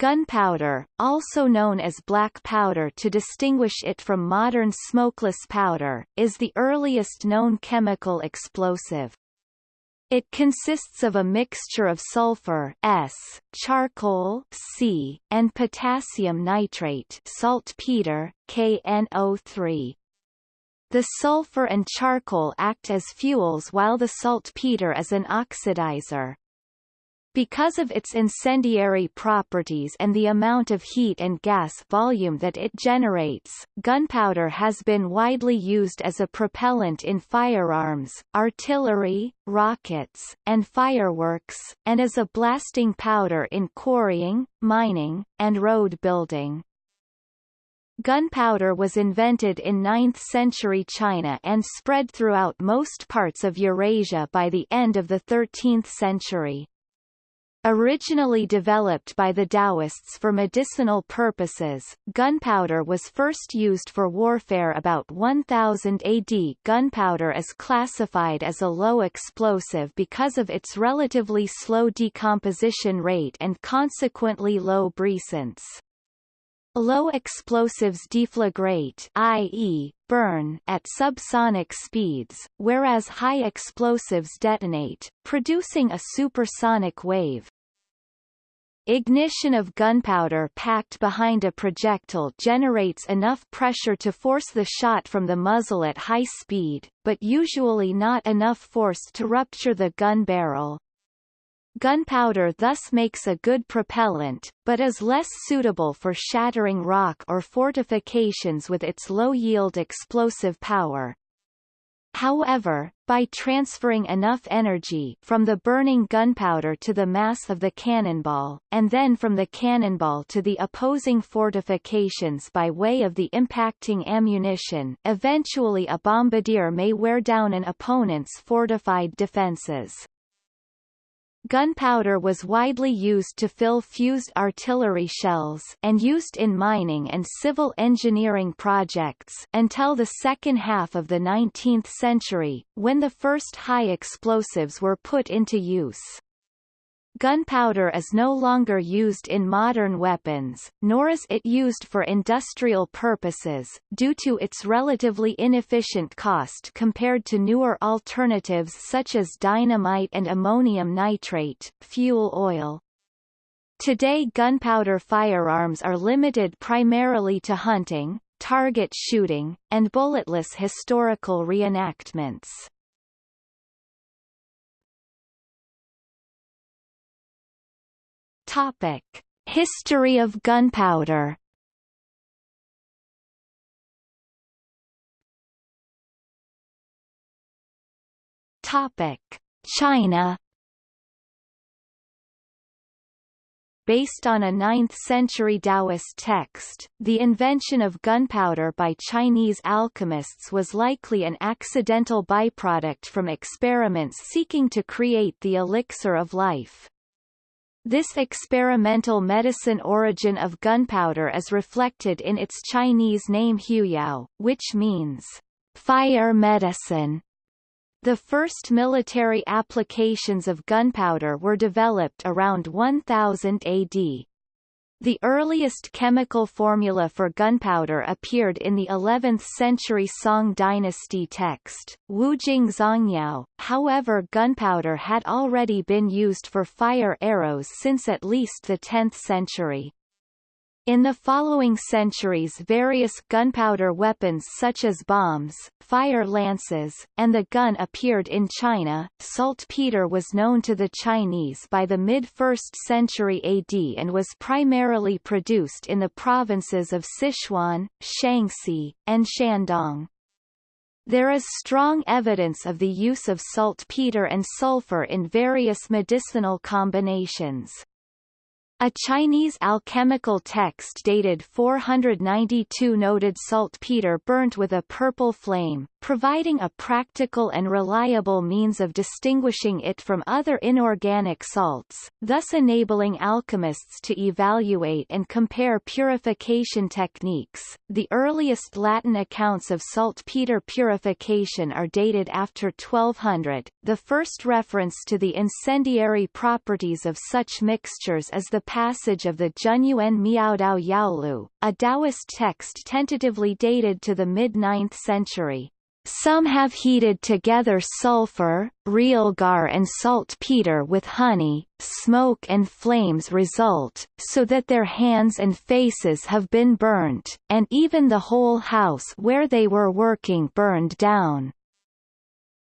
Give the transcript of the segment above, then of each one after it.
Gunpowder, also known as black powder to distinguish it from modern smokeless powder, is the earliest known chemical explosive. It consists of a mixture of sulfur S, charcoal C, and potassium nitrate saltpeter KNO3. The sulfur and charcoal act as fuels while the saltpeter is an oxidizer. Because of its incendiary properties and the amount of heat and gas volume that it generates, gunpowder has been widely used as a propellant in firearms, artillery, rockets, and fireworks, and as a blasting powder in quarrying, mining, and road building. Gunpowder was invented in 9th-century China and spread throughout most parts of Eurasia by the end of the 13th century. Originally developed by the Taoists for medicinal purposes, gunpowder was first used for warfare about 1000 AD. Gunpowder is classified as a low explosive because of its relatively slow decomposition rate and consequently low brisance. Low explosives deflagrate i.e., burn at subsonic speeds, whereas high explosives detonate, producing a supersonic wave. Ignition of gunpowder packed behind a projectile generates enough pressure to force the shot from the muzzle at high speed, but usually not enough force to rupture the gun barrel. Gunpowder thus makes a good propellant, but is less suitable for shattering rock or fortifications with its low-yield explosive power. However, by transferring enough energy from the burning gunpowder to the mass of the cannonball, and then from the cannonball to the opposing fortifications by way of the impacting ammunition, eventually a bombardier may wear down an opponent's fortified defenses. Gunpowder was widely used to fill fused artillery shells and used in mining and civil engineering projects until the second half of the 19th century, when the first high explosives were put into use. Gunpowder is no longer used in modern weapons, nor is it used for industrial purposes, due to its relatively inefficient cost compared to newer alternatives such as dynamite and ammonium nitrate, fuel oil. Today gunpowder firearms are limited primarily to hunting, target shooting, and bulletless historical reenactments. Topic: History of gunpowder. Topic: China. Based on a 9th-century Taoist text, the invention of gunpowder by Chinese alchemists was likely an accidental byproduct from experiments seeking to create the elixir of life. This experimental medicine origin of gunpowder is reflected in its Chinese name Huoyao, which means fire medicine. The first military applications of gunpowder were developed around 1000 AD. The earliest chemical formula for gunpowder appeared in the 11th-century Song dynasty text, Wujing Zongyao, however gunpowder had already been used for fire arrows since at least the 10th century. In the following centuries various gunpowder weapons such as bombs, fire lances, and the gun appeared in China. Saltpeter was known to the Chinese by the mid-1st century AD and was primarily produced in the provinces of Sichuan, Shaanxi, and Shandong. There is strong evidence of the use of saltpeter and sulfur in various medicinal combinations. A Chinese alchemical text dated 492 noted saltpeter burnt with a purple flame, providing a practical and reliable means of distinguishing it from other inorganic salts, thus enabling alchemists to evaluate and compare purification techniques. The earliest Latin accounts of saltpeter purification are dated after 1200. The first reference to the incendiary properties of such mixtures is the passage of the Zhenyuan Miaodao Yaolu, a Taoist text tentatively dated to the mid-9th century. Some have heated together sulfur, realgar and saltpeter with honey, smoke and flames result, so that their hands and faces have been burnt, and even the whole house where they were working burned down.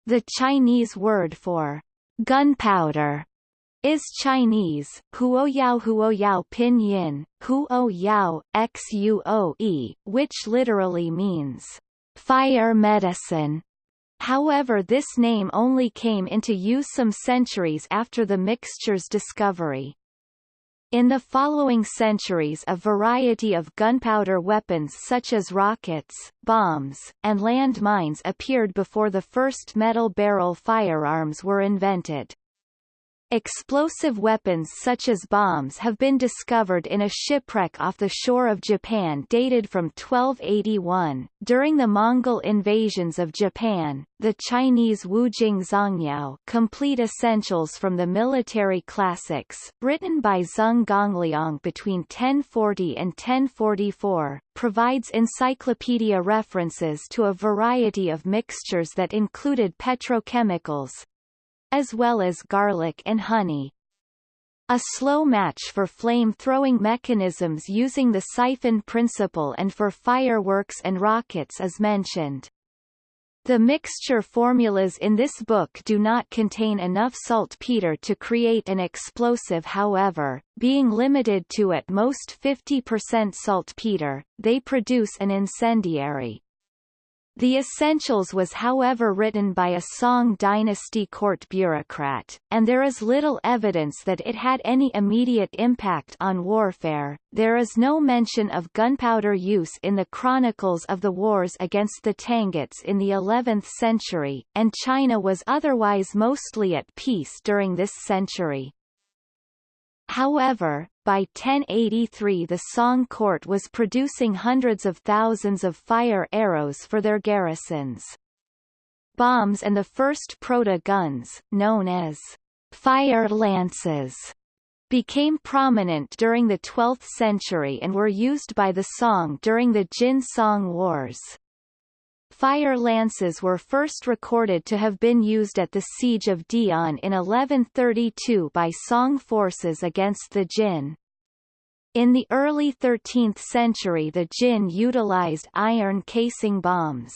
The Chinese word for gunpowder is Chinese, huoyao huoyao pinyin, huoyao, xuoe, which literally means fire medicine. However this name only came into use some centuries after the mixture's discovery. In the following centuries a variety of gunpowder weapons such as rockets, bombs, and land mines appeared before the first metal barrel firearms were invented. Explosive weapons such as bombs have been discovered in a shipwreck off the shore of Japan dated from 1281. During the Mongol invasions of Japan, the Chinese Wu Wujing Zongyao Complete Essentials from the Military Classics, written by Zeng Gongliang between 1040 and 1044, provides encyclopedia references to a variety of mixtures that included petrochemicals, as well as garlic and honey. A slow match for flame-throwing mechanisms using the siphon principle and for fireworks and rockets is mentioned. The mixture formulas in this book do not contain enough saltpeter to create an explosive however, being limited to at most 50% saltpeter, they produce an incendiary. The Essentials was however written by a Song dynasty court bureaucrat, and there is little evidence that it had any immediate impact on warfare. There is no mention of gunpowder use in the chronicles of the wars against the Tanguts in the 11th century, and China was otherwise mostly at peace during this century. However, by 1083 the Song court was producing hundreds of thousands of fire arrows for their garrisons. Bombs and the first proto-guns, known as fire lances, became prominent during the 12th century and were used by the Song during the Jin-Song Wars. Fire lances were first recorded to have been used at the Siege of De'an in 1132 by Song forces against the Jin. In the early 13th century the Jin utilized iron casing bombs.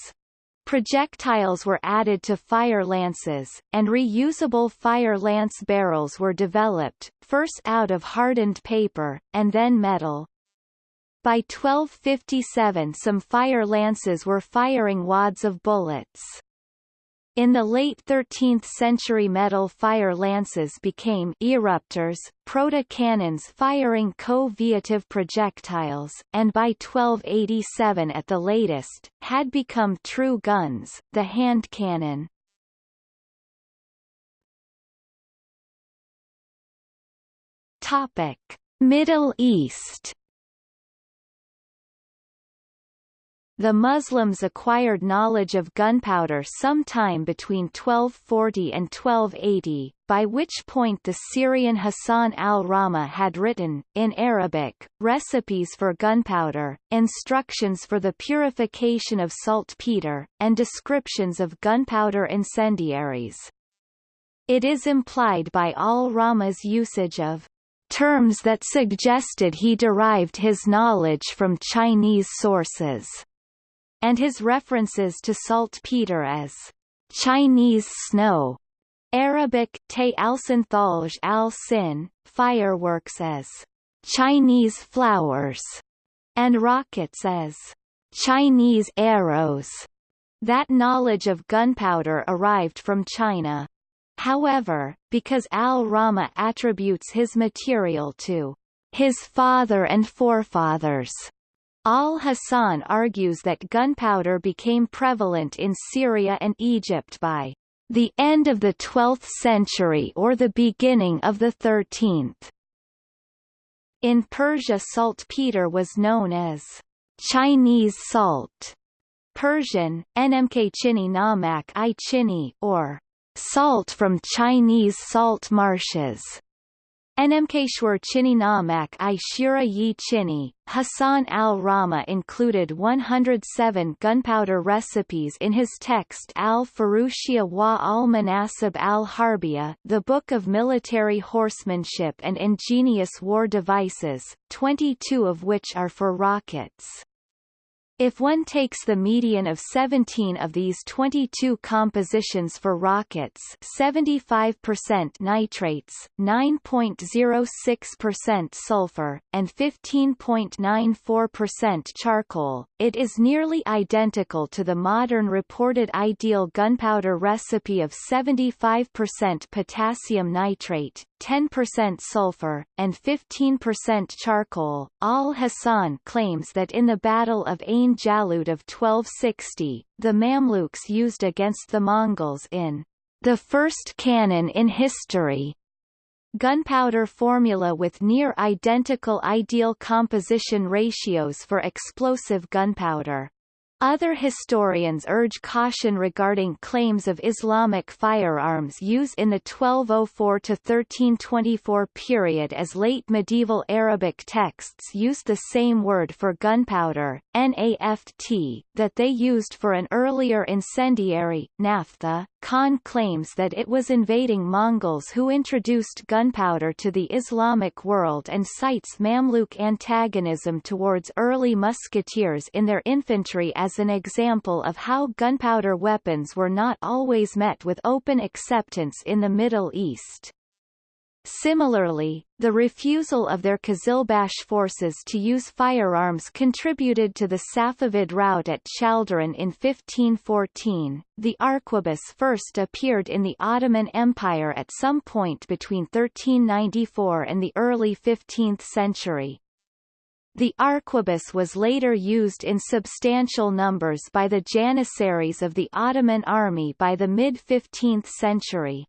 Projectiles were added to fire lances, and reusable fire lance barrels were developed, first out of hardened paper, and then metal. By 1257 some fire lances were firing wads of bullets. In the late 13th century metal fire lances became eruptors, proto-cannons firing co-viative projectiles, and by 1287 at the latest, had become true guns, the hand cannon. Topic. Middle East The Muslims acquired knowledge of gunpowder sometime between 1240 and 1280, by which point the Syrian Hassan al-Rammah had written, in Arabic, recipes for gunpowder, instructions for the purification of saltpeter, and descriptions of gunpowder incendiaries. It is implied by al-Rammah's usage of terms that suggested he derived his knowledge from Chinese sources and his references to saltpeter as Chinese snow, Arabic te alsin al sin, fireworks as Chinese flowers, and rockets as Chinese arrows. That knowledge of gunpowder arrived from China. However, because al-Rammah attributes his material to his father and forefathers, Al-Hasan argues that gunpowder became prevalent in Syria and Egypt by the end of the 12th century or the beginning of the 13th. In Persia saltpeter was known as Chinese salt, Persian, NMK chini namak i chini, or salt from Chinese salt marshes. Enmkeshwar Chini Namak i Shura Yi Chini, Hassan al-Rammah included 107 gunpowder recipes in his text al-Furusiyya wa al-Manasib al-Harbiya the Book of Military Horsemanship and Ingenious War Devices, 22 of which are for rockets. If one takes the median of 17 of these 22 compositions for rockets 75% nitrates, 9.06% sulfur, and 15.94% charcoal, it is nearly identical to the modern reported ideal gunpowder recipe of 75% potassium nitrate, 10% sulfur, and 15% charcoal. Al-Hasan claims that in the Battle of Ain Jalut of 1260, the Mamluks used against the Mongols in the first cannon in history gunpowder formula with near identical ideal composition ratios for explosive gunpowder. Other historians urge caution regarding claims of Islamic firearms use in the 1204–1324 period as late medieval Arabic texts used the same word for gunpowder, naft, that they used for an earlier incendiary, naphtha. Khan claims that it was invading Mongols who introduced gunpowder to the Islamic world and cites Mamluk antagonism towards early musketeers in their infantry as an example of how gunpowder weapons were not always met with open acceptance in the Middle East. Similarly, the refusal of their Qizilbash forces to use firearms contributed to the Safavid rout at Chaldiran in 1514. The arquebus first appeared in the Ottoman Empire at some point between 1394 and the early 15th century. The arquebus was later used in substantial numbers by the Janissaries of the Ottoman army by the mid-15th century.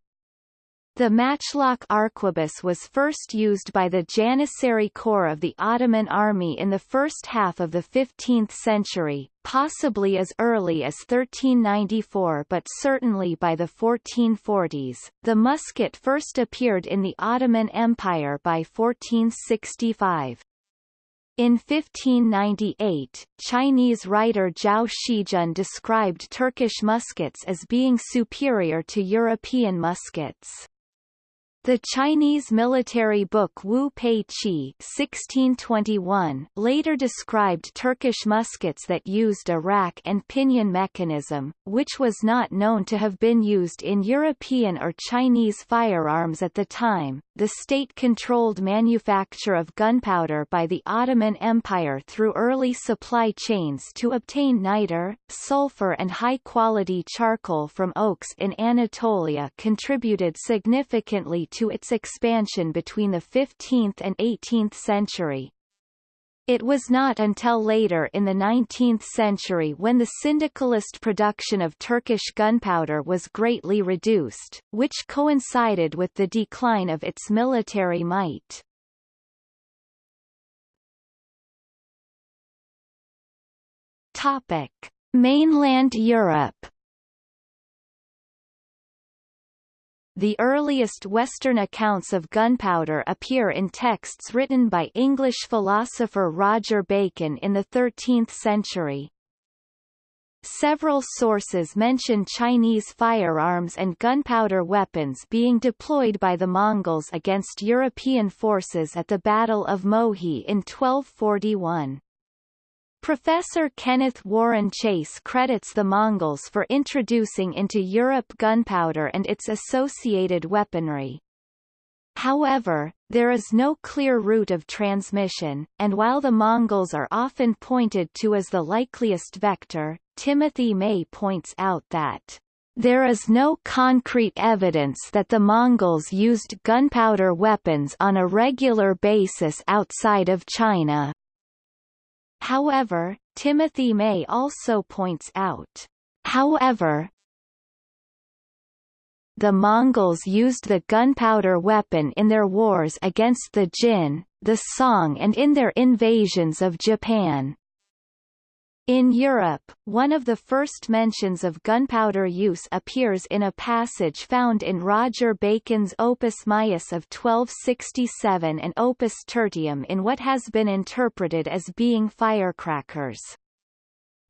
The matchlock arquebus was first used by the Janissary Corps of the Ottoman army in the first half of the 15th century, possibly as early as 1394 but certainly by the 1440s. The musket first appeared in the Ottoman Empire by 1465. In 1598, Chinese writer Zhao Shizhen described Turkish muskets as being superior to European muskets. The Chinese military book Wubei Zhi 1621 later described Turkish muskets that used a rack and pinion mechanism, which was not known to have been used in European or Chinese firearms at the time. The state-controlled manufacture of gunpowder by the Ottoman Empire through early supply chains to obtain niter, sulfur and high-quality charcoal from oaks in Anatolia contributed significantly to its expansion between the 15th and 18th century. It was not until later in the 19th century when the syndicalist production of Turkish gunpowder was greatly reduced, which coincided with the decline of its military might. Topic: Mainland Europe The earliest Western accounts of gunpowder appear in texts written by English philosopher Roger Bacon in the 13th century. Several sources mention Chinese firearms and gunpowder weapons being deployed by the Mongols against European forces at the Battle of Mohi in 1241. Professor Kenneth Warren Chase credits the Mongols for introducing into Europe gunpowder and its associated weaponry. However, there is no clear route of transmission, and while the Mongols are often pointed to as the likeliest vector, Timothy May points out that there is no concrete evidence that the Mongols used gunpowder weapons on a regular basis outside of China. However, Timothy May also points out, however, the Mongols used the gunpowder weapon in their wars against the Jin, the Song and in their invasions of Japan. In Europe, one of the first mentions of gunpowder use appears in a passage found in Roger Bacon's Opus Maius of 1267 and Opus Tertium in what has been interpreted as being firecrackers.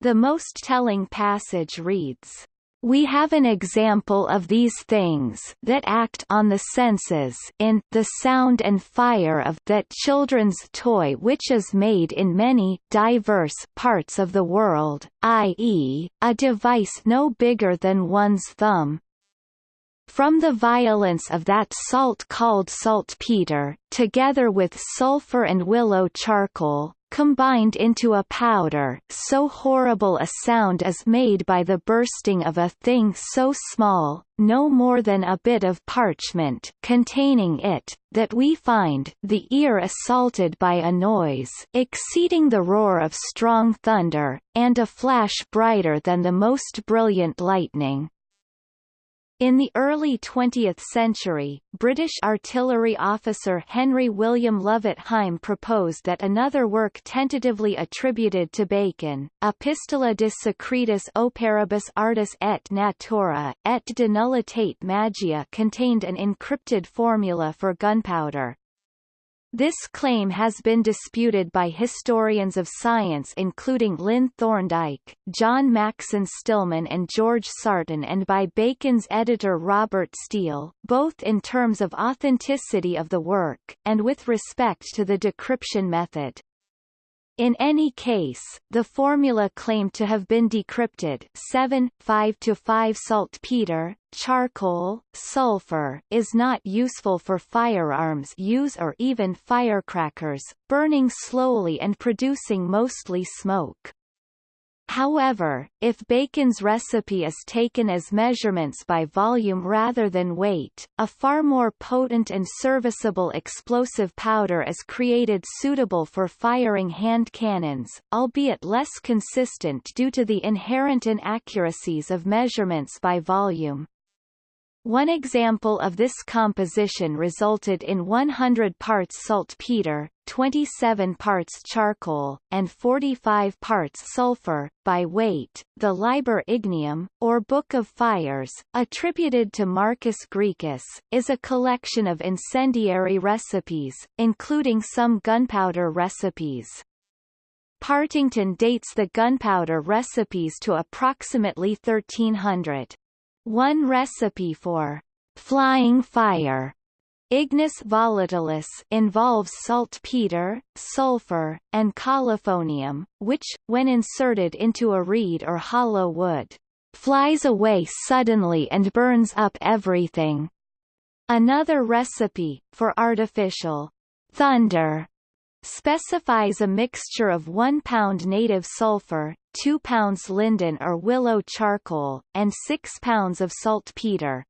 The most telling passage reads, we have an example of these things that act on the senses in the sound and fire of that children's toy which is made in many diverse parts of the world, i.e., a device no bigger than one's thumb. From the violence of that salt called saltpeter, together with sulfur and willow charcoal, combined into a powder so horrible a sound is made by the bursting of a thing so small, no more than a bit of parchment containing it, that we find the ear assaulted by a noise exceeding the roar of strong thunder, and a flash brighter than the most brilliant lightning. In the early 20th century, British artillery officer Henry William Lovett Hime proposed that another work tentatively attributed to Bacon, Epistola de Secretis Operibus Artis et Natura, et de Nullitate Magia contained an encrypted formula for gunpowder. This claim has been disputed by historians of science including Lynn Thorndike, John Maxson Stillman and George Sarton and by Bacon's editor Robert Steele, both in terms of authenticity of the work, and with respect to the decryption method. In any case, the formula claimed to have been decrypted 7, 5 to 5 saltpeter, charcoal, sulfur is not useful for firearms use or even firecrackers, burning slowly and producing mostly smoke. However, if Bacon's recipe is taken as measurements by volume rather than weight, a far more potent and serviceable explosive powder is created suitable for firing hand cannons, albeit less consistent due to the inherent inaccuracies of measurements by volume. One example of this composition resulted in 100 parts saltpeter, 27 parts charcoal, and 45 parts sulfur, by weight. The Liber Ignium, or Book of Fires, attributed to Marcus Graecus, is a collection of incendiary recipes, including some gunpowder recipes. Partington dates the gunpowder recipes to approximately 1300. One recipe for flying fire Ignis volatilis involves saltpeter, sulfur, and colophonium, which, when inserted into a reed or hollow wood, flies away suddenly and burns up everything. Another recipe, for artificial thunder, specifies a mixture of 1 pound native sulfur, 2 pounds linden or willow charcoal, and 6 pounds of saltpeter.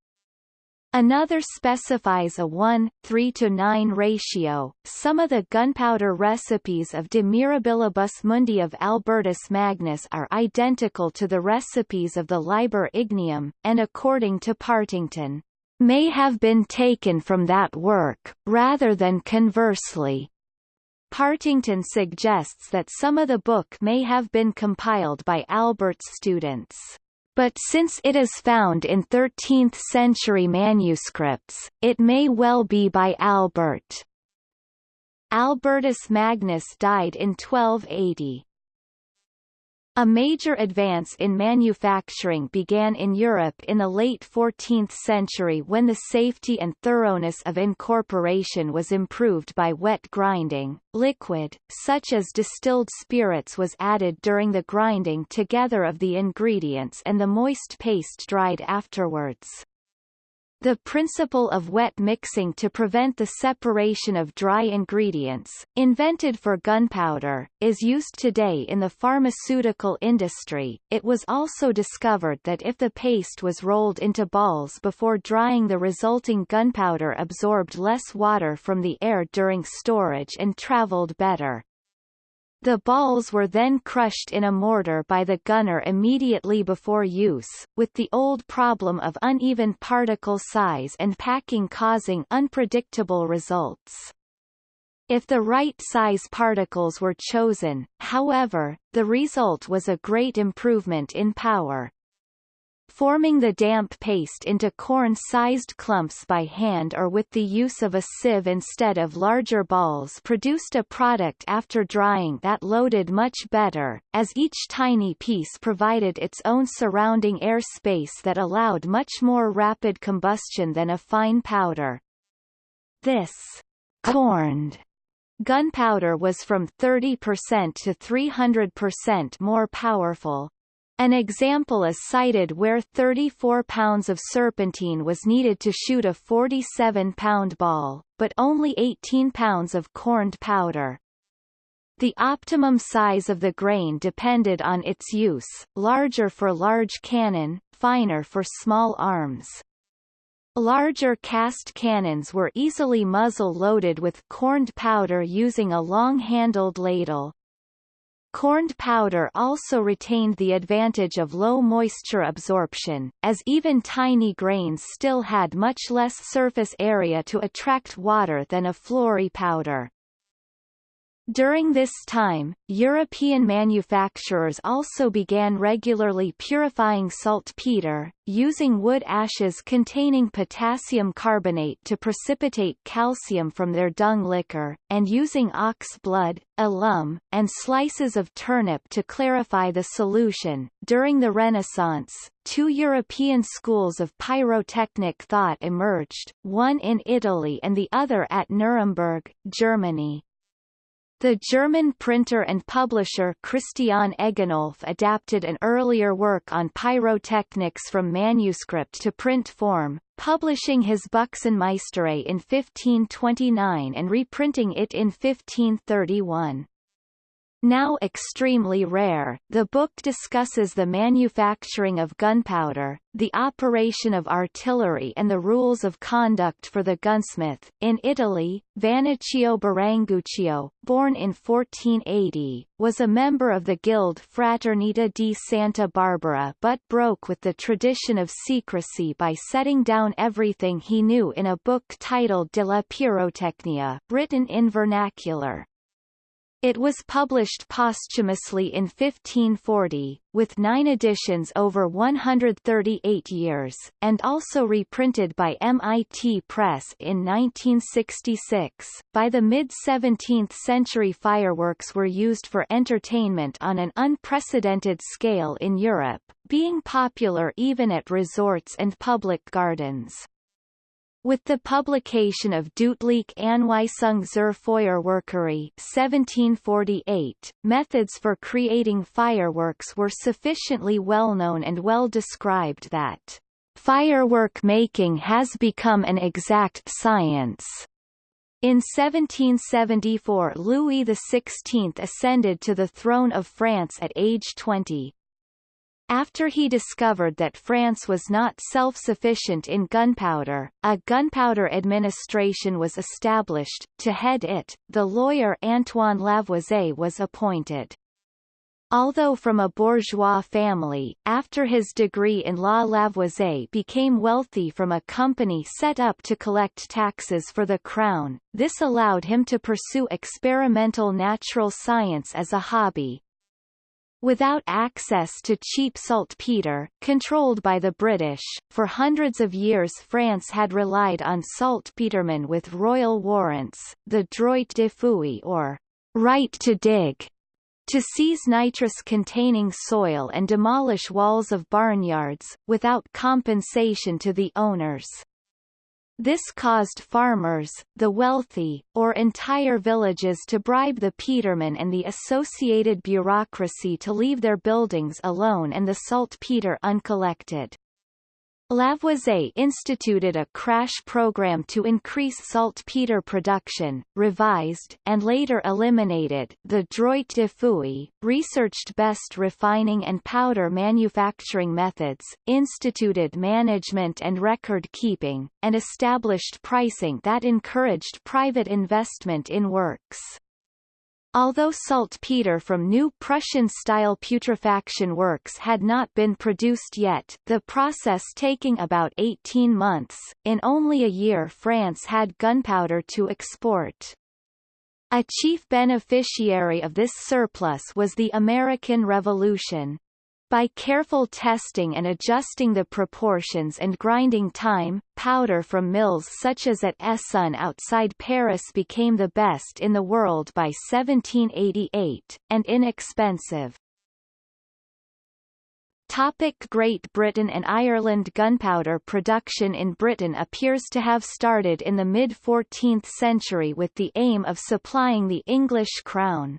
Another specifies a 1, 3 to 9 ratio. Some of the gunpowder recipes of De Mirabilibus Mundi of Albertus Magnus are identical to the recipes of the Liber Ignium, and according to Partington, may have been taken from that work, rather than conversely. Partington suggests that some of the book may have been compiled by Albert's students. But since it is found in 13th-century manuscripts, it may well be by Albert. Albertus Magnus died in 1280. A major advance in manufacturing began in Europe in the late 14th century when the safety and thoroughness of incorporation was improved by wet grinding. Liquid, such as distilled spirits was added during the grinding together of the ingredients and the moist paste dried afterwards. The principle of wet mixing to prevent the separation of dry ingredients, invented for gunpowder, is used today in the pharmaceutical industry. It was also discovered that if the paste was rolled into balls before drying the resulting gunpowder absorbed less water from the air during storage and traveled better. The balls were then crushed in a mortar by the gunner immediately before use, with the old problem of uneven particle size and packing causing unpredictable results. If the right size particles were chosen, however, the result was a great improvement in power. Forming the damp paste into corn-sized clumps by hand or with the use of a sieve instead of larger balls produced a product after drying that loaded much better, as each tiny piece provided its own surrounding air space that allowed much more rapid combustion than a fine powder. This corned Gunpowder was from 30% to 300% more powerful. An example is cited where 34 pounds of serpentine was needed to shoot a 47-pound ball, but only 18 pounds of corned powder. The optimum size of the grain depended on its use, larger for large cannon, finer for small arms. Larger cast cannons were easily muzzle-loaded with corned powder using a long-handled ladle. Corned powder also retained the advantage of low moisture absorption, as even tiny grains still had much less surface area to attract water than a floury powder. During this time, European manufacturers also began regularly purifying saltpeter, using wood ashes containing potassium carbonate to precipitate calcium from their dung liquor, and using ox blood, alum, and slices of turnip to clarify the solution. During the Renaissance, two European schools of pyrotechnic thought emerged, one in Italy and the other at Nuremberg, Germany. The German printer and publisher Christian Egenolff adapted an earlier work on pyrotechnics from manuscript to print form, publishing his Büchsenmeisterei in 1529 and reprinting it in 1531. Now extremely rare, the book discusses the manufacturing of gunpowder, the operation of artillery and the rules of conduct for the gunsmith. In Italy, Vannoccio Biringuccio, born in 1480, was a member of the guild Fraternita di Santa Barbara but broke with the tradition of secrecy by setting down everything he knew in a book titled De la Pyrotechnia, written in vernacular. It was published posthumously in 1540, with nine editions over 138 years, and also reprinted by MIT Press in 1966. By the mid-17th century fireworks were used for entertainment on an unprecedented scale in Europe, being popular even at resorts and public gardens. With the publication of Deutliche Anweisung zur Feuerwerkerei 1748, methods for creating fireworks were sufficiently well known and well described that firework making has become an exact science. In 1774 Louis XVI ascended to the throne of France at age 20, after he discovered that France was not self-sufficient in gunpowder, a gunpowder administration was established. To head it, the lawyer Antoine Lavoisier was appointed. Although from a bourgeois family, after his degree in law Lavoisier became wealthy from a company set up to collect taxes for the crown, this allowed him to pursue experimental natural science as a hobby, Without access to cheap saltpeter, controlled by the British, for hundreds of years France had relied on saltpetermen with royal warrants, the droit de fouiller or right to dig, to seize nitrous-containing soil and demolish walls of barnyards, without compensation to the owners. This caused farmers, the wealthy, or entire villages to bribe the petermen and the associated bureaucracy to leave their buildings alone and the saltpeter uncollected. Lavoisier instituted a crash program to increase saltpeter production, revised and later eliminated the droit de fouiller, researched best refining and powder manufacturing methods, instituted management and record keeping, and established pricing that encouraged private investment in works. Although saltpeter from new Prussian-style putrefaction works had not been produced yet, the process taking about 18 months, in only a year France had gunpowder to export. A chief beneficiary of this surplus was the American Revolution. By careful testing and adjusting the proportions and grinding time, powder from mills such as at Essonne outside Paris became the best in the world by 1788, and inexpensive. Topic Great Britain and Ireland Gunpowder production in Britain appears to have started in the mid-14th century with the aim of supplying the English crown.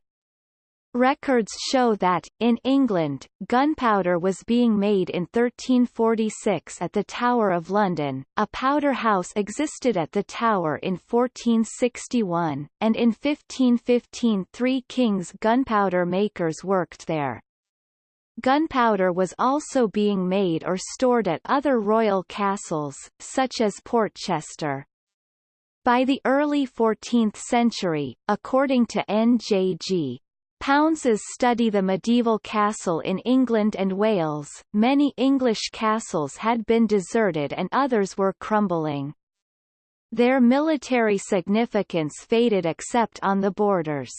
Records show that, in England, gunpowder was being made in 1346 at the Tower of London, a powder house existed at the Tower in 1461, and in 1515 three kings gunpowder makers worked there. Gunpowder was also being made or stored at other royal castles, such as Portchester. By the early 14th century, according to N.J.G. Pounds's study the medieval castle in England and Wales, many English castles had been deserted and others were crumbling. Their military significance faded except on the borders.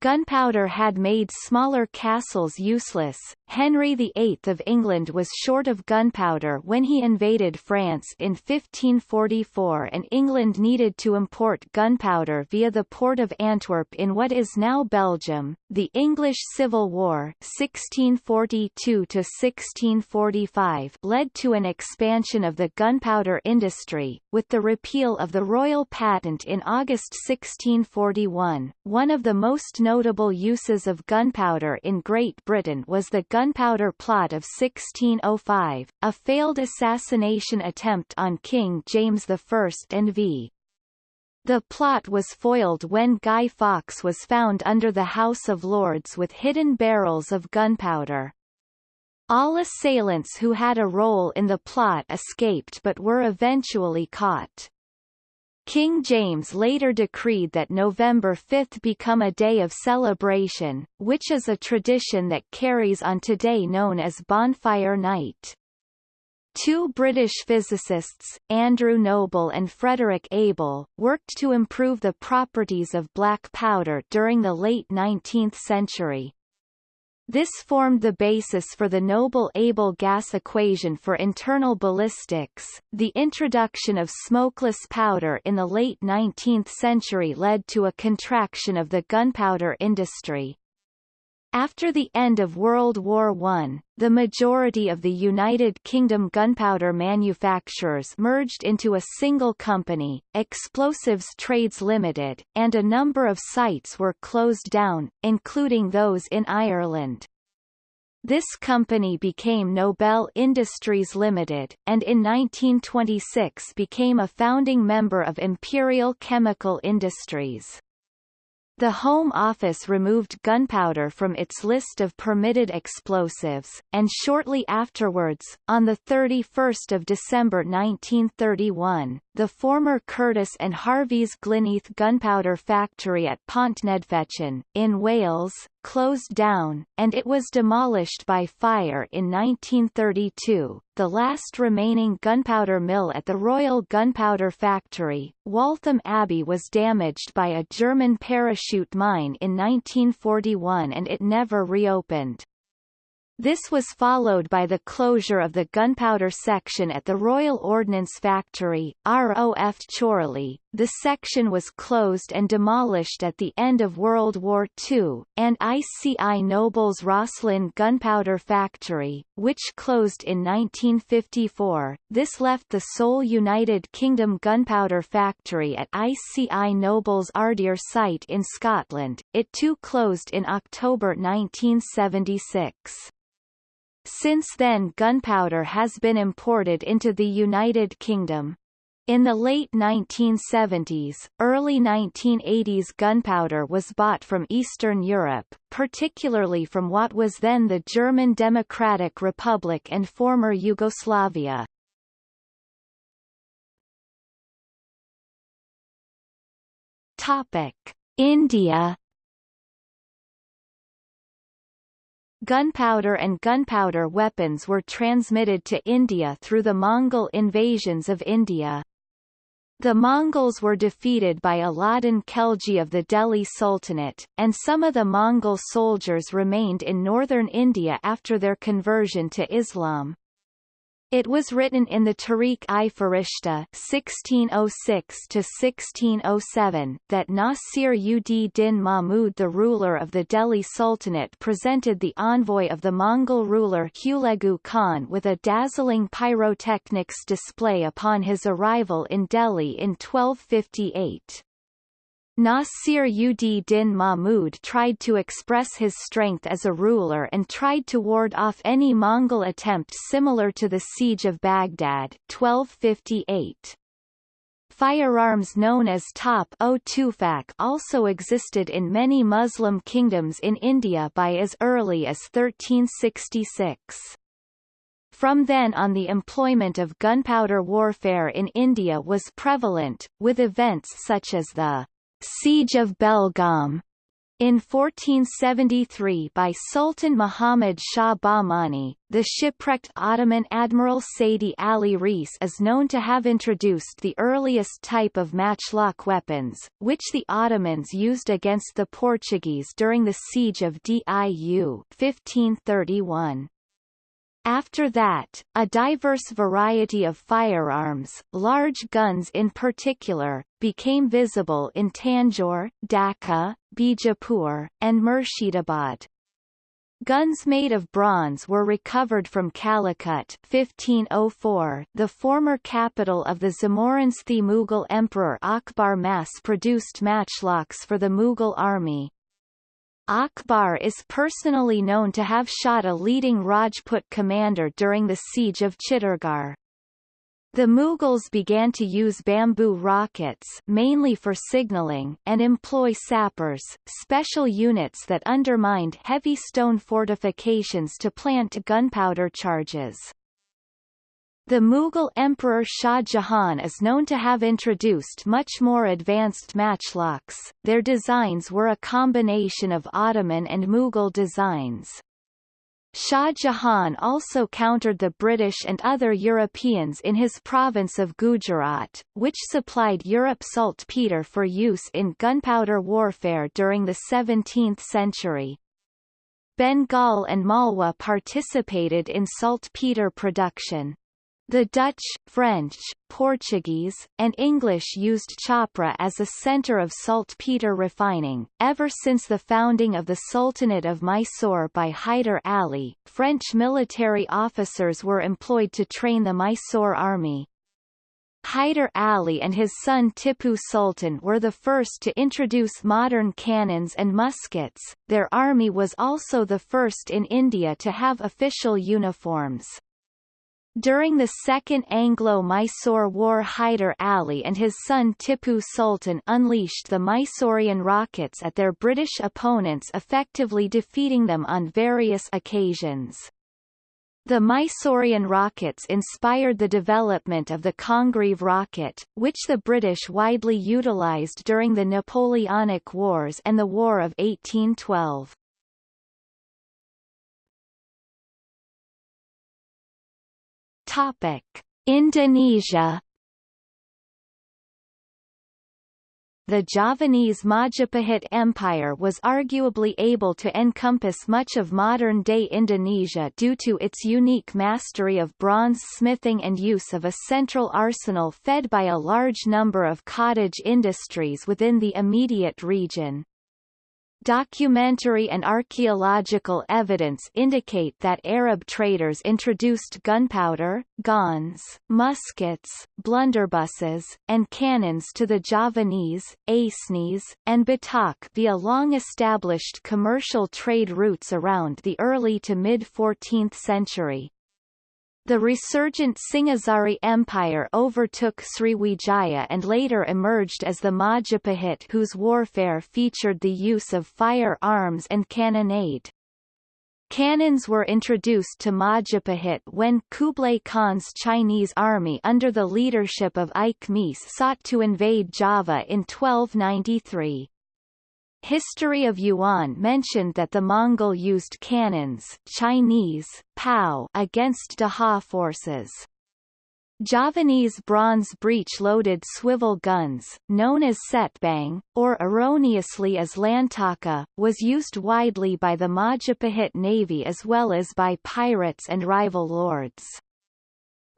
Gunpowder had made smaller castles useless. Henry VIII of England was short of gunpowder when he invaded France in 1544 and England needed to import gunpowder via the port of Antwerp in what is now Belgium. The English Civil War 1642-1645 led to an expansion of the gunpowder industry, with the repeal of the royal patent in August 1641. One of the most notable uses of gunpowder in Great Britain was the Gunpowder Plot of 1605, a failed assassination attempt on King James I and v. The plot was foiled when Guy Fawkes was found under the House of Lords with hidden barrels of gunpowder. All assailants who had a role in the plot escaped but were eventually caught. King James later decreed that November 5 become a day of celebration, which is a tradition that carries on today known as Bonfire Night. Two British physicists, Andrew Noble and Frederick Abel, worked to improve the properties of black powder during the late 19th century. This formed the basis for the Noble-Abel gas equation for internal ballistics. The introduction of smokeless powder in the late 19th century led to a contraction of the gunpowder industry. After the end of World War I, the majority of the United Kingdom gunpowder manufacturers merged into a single company, Explosives Trades Limited, and a number of sites were closed down, including those in Ireland. This company became Nobel Industries Limited, and in 1926 became a founding member of Imperial Chemical Industries. The Home Office removed gunpowder from its list of permitted explosives, and shortly afterwards, on 31 December 1931, the former Curtis and Harvey's Glynneath gunpowder factory at Pontneddfechan, in Wales, closed down, and it was demolished by fire in 1932. The last remaining gunpowder mill at the Royal Gunpowder Factory, Waltham Abbey was damaged by a German parachute mine in 1941 and it never reopened. This was followed by the closure of the gunpowder section at the Royal Ordnance Factory, ROF Chorley. The section was closed and demolished at the end of World War II, and ICI Nobel's Roslin Gunpowder Factory, which closed in 1954. This left the sole United Kingdom gunpowder factory at ICI Nobel's Ardeer site in Scotland. It too closed in October 1976. Since then gunpowder has been imported into the United Kingdom. In the late 1970s, early 1980s gunpowder was bought from Eastern Europe, particularly from what was then the German Democratic Republic and former Yugoslavia. Topic: India gunpowder and gunpowder weapons were transmitted to India through the Mongol invasions of India. The Mongols were defeated by Alauddin Khilji of the Delhi Sultanate, and some of the Mongol soldiers remained in northern India after their conversion to Islam. It was written in the Tarikh-i Firishta (1606–1607) that Nasir ud Din Mahmud, the ruler of the Delhi Sultanate, presented the envoy of the Mongol ruler Hulegu Khan with a dazzling pyrotechnics display upon his arrival in Delhi in 1258. Nasir ud Din Mahmud tried to express his strength as a ruler and tried to ward off any Mongol attempt similar to the Siege of Baghdad 1258. Firearms known as top-o-tufak also existed in many Muslim kingdoms in India by as early as 1366. From then on the employment of gunpowder warfare in India was prevalent, with events such as the Siege of Belgaum in 1473 by Sultan Muhammad Shah Bahmani, the shipwrecked Ottoman Admiral Seydi Ali Reis is known to have introduced the earliest type of matchlock weapons, which the Ottomans used against the Portuguese during the Siege of Diu 1531. After that, a diverse variety of firearms, large guns in particular, became visible in Tanjore, Dhaka, Bijapur, and Murshidabad. Guns made of bronze were recovered from Calicut 1504, the former capital of the Zamorinski Mughal Emperor Akbar mass-produced matchlocks for the Mughal army. Akbar is personally known to have shot a leading Rajput commander during the siege of Chittorgarh. The Mughals began to use bamboo rockets mainly for signaling and employ sappers, special units that undermined heavy stone fortifications to plant gunpowder charges. The Mughal Emperor Shah Jahan is known to have introduced much more advanced matchlocks, their designs were a combination of Ottoman and Mughal designs. Shah Jahan also countered the British and other Europeans in his province of Gujarat, which supplied Europe saltpeter for use in gunpowder warfare during the 17th century. Bengal and Malwa participated in saltpeter production. The Dutch, French, Portuguese, and English used Chhapra as a center of saltpeter refining. Ever since the founding of the Sultanate of Mysore by Hyder Ali, French military officers were employed to train the Mysore army. Hyder Ali and his son Tipu Sultan were the first to introduce modern cannons and muskets. Their army was also the first in India to have official uniforms. During the Second Anglo-Mysore War Hyder Ali and his son Tipu Sultan unleashed the Mysorean rockets at their British opponents effectively defeating them on various occasions. The Mysorean rockets inspired the development of the Congreve rocket, which the British widely utilized during the Napoleonic Wars and the War of 1812. Topic: Indonesia The Javanese Majapahit Empire was arguably able to encompass much of modern-day Indonesia due to its unique mastery of bronze smithing and use of a central arsenal fed by a large number of cottage industries within the immediate region. Documentary and archaeological evidence indicate that Arab traders introduced gunpowder, guns, muskets, blunderbusses, and cannons to the Javanese, Acehnese, and Batak via long-established commercial trade routes around the early to mid-14th century. The resurgent Singhasari Empire overtook Sriwijaya and later emerged as the Majapahit whose warfare featured the use of firearms and cannonade. Cannons were introduced to Majapahit when Kublai Khan's Chinese army under the leadership of Ike Mese sought to invade Java in 1293. History of Yuan mentioned that the Mongol used cannons Chinese, Pao against Daha forces. Javanese bronze breech-loaded swivel guns, known as cetbang, or erroneously as lantaka, was used widely by the Majapahit navy as well as by pirates and rival lords.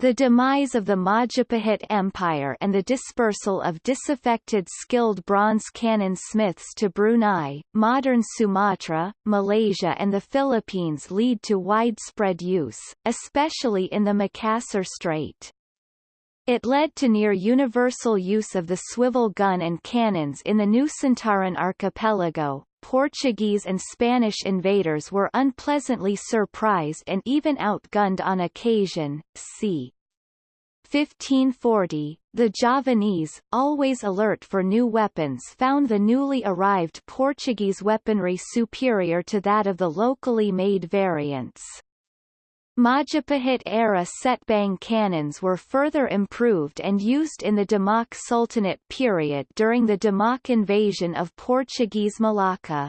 The demise of the Majapahit Empire and the dispersal of disaffected skilled bronze cannon smiths to Brunei, modern Sumatra, Malaysia and the Philippines lead to widespread use, especially in the Makassar Strait. It led to near universal use of the swivel gun and cannons in the Nusantara archipelago. Portuguese and Spanish invaders were unpleasantly surprised and even outgunned on occasion. C. 1540, the Javanese, always alert for new weapons found the newly arrived Portuguese weaponry superior to that of the locally made variants. Majapahit-era cetbang cannons were further improved and used in the Demak Sultanate period during the Demak invasion of Portuguese Malacca.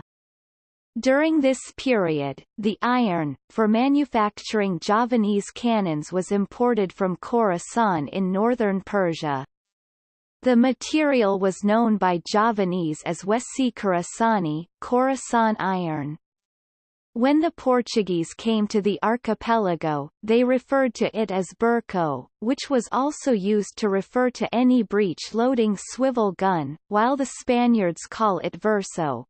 During this period, the iron, for manufacturing Javanese cannons was imported from Khorasan in northern Persia. The material was known by Javanese as Wesi Khorasani, Khorasan iron. When the Portuguese came to the archipelago, they referred to it as berço, which was also used to refer to any breech-loading swivel gun, while the Spaniards call it verso.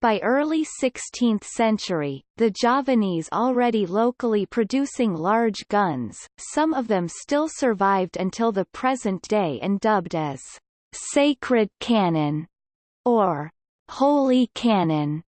By early 16th century, the Javanese already locally producing large guns, some of them still survived until the present day and dubbed as sacred cannon or holy cannon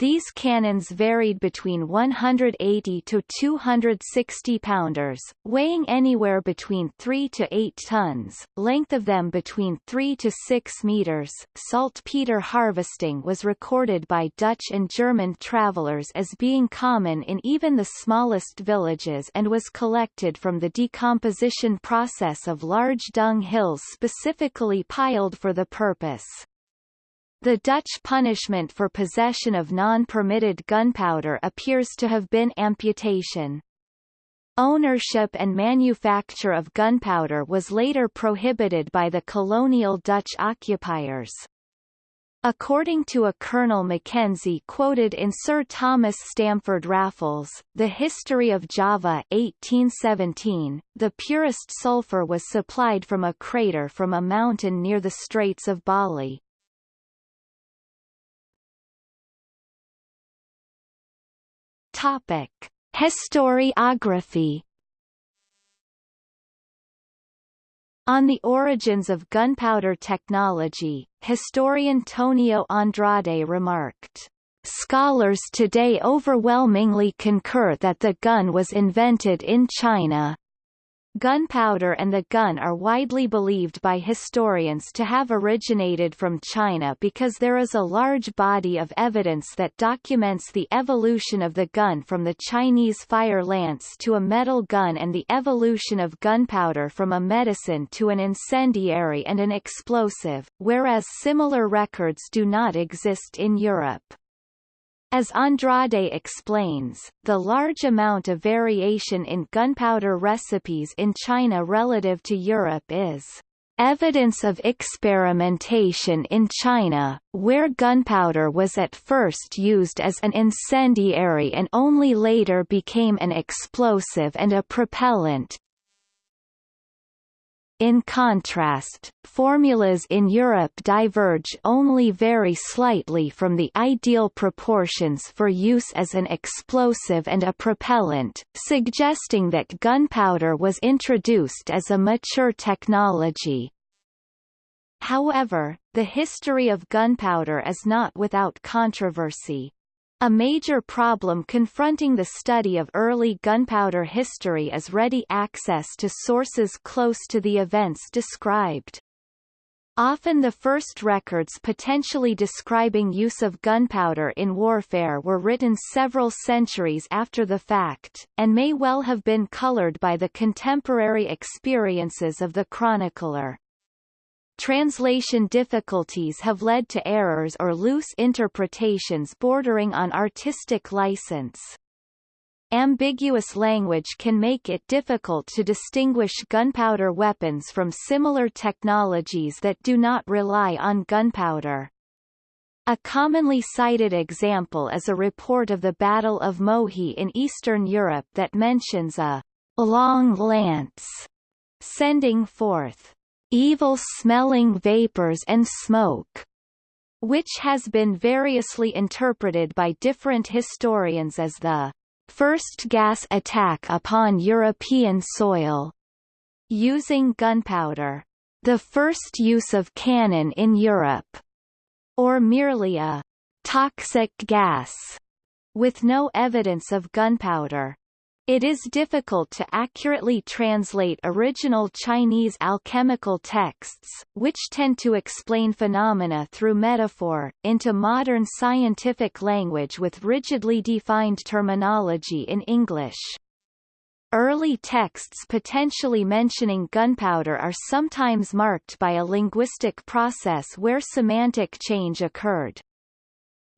these cannons varied between 180 to 260 pounders, weighing anywhere between 3 to 8 tons, length of them between 3 to 6 meters. Saltpeter harvesting was recorded by Dutch and German travelers as being common in even the smallest villages and was collected from the decomposition process of large dung hills specifically piled for the purpose. The Dutch punishment for possession of non-permitted gunpowder appears to have been amputation. Ownership and manufacture of gunpowder was later prohibited by the colonial Dutch occupiers. According to a Colonel Mackenzie quoted in Sir Thomas Stamford Raffles, The History of Java 1817, the purest sulfur was supplied from a crater from a mountain near the Straits of Bali. Topic: Historiography On the origins of gunpowder technology, historian Tonio Andrade remarked, Scholars today overwhelmingly concur that the gun was invented in China. Gunpowder and the gun are widely believed by historians to have originated from China because there is a large body of evidence that documents the evolution of the gun from the Chinese fire lance to a metal gun and the evolution of gunpowder from a medicine to an incendiary and an explosive, whereas similar records do not exist in Europe. As Andrade explains, the large amount of variation in gunpowder recipes in China relative to Europe is evidence of experimentation in China, where gunpowder was at first used as an incendiary and only later became an explosive and a propellant, in contrast, formulas in Europe diverge only very slightly from the ideal proportions for use as an explosive and a propellant, suggesting that gunpowder was introduced as a mature technology. However, the history of gunpowder is not without controversy. A major problem confronting the study of early gunpowder history is ready access to sources close to the events described. Often the first records potentially describing use of gunpowder in warfare were written several centuries after the fact, and may well have been colored by the contemporary experiences of the chronicler. Translation difficulties have led to errors or loose interpretations bordering on artistic license. Ambiguous language can make it difficult to distinguish gunpowder weapons from similar technologies that do not rely on gunpowder. A commonly cited example is a report of the Battle of Mohi in Eastern Europe that mentions a long lance sending forth evil-smelling vapors and smoke, which has been variously interpreted by different historians as the first gas attack upon European soil, using gunpowder, the first use of cannon in Europe, or merely a toxic gas, with no evidence of gunpowder. It is difficult to accurately translate original Chinese alchemical texts, which tend to explain phenomena through metaphor, into modern scientific language with rigidly defined terminology in English. Early texts potentially mentioning gunpowder are sometimes marked by a linguistic process where semantic change occurred.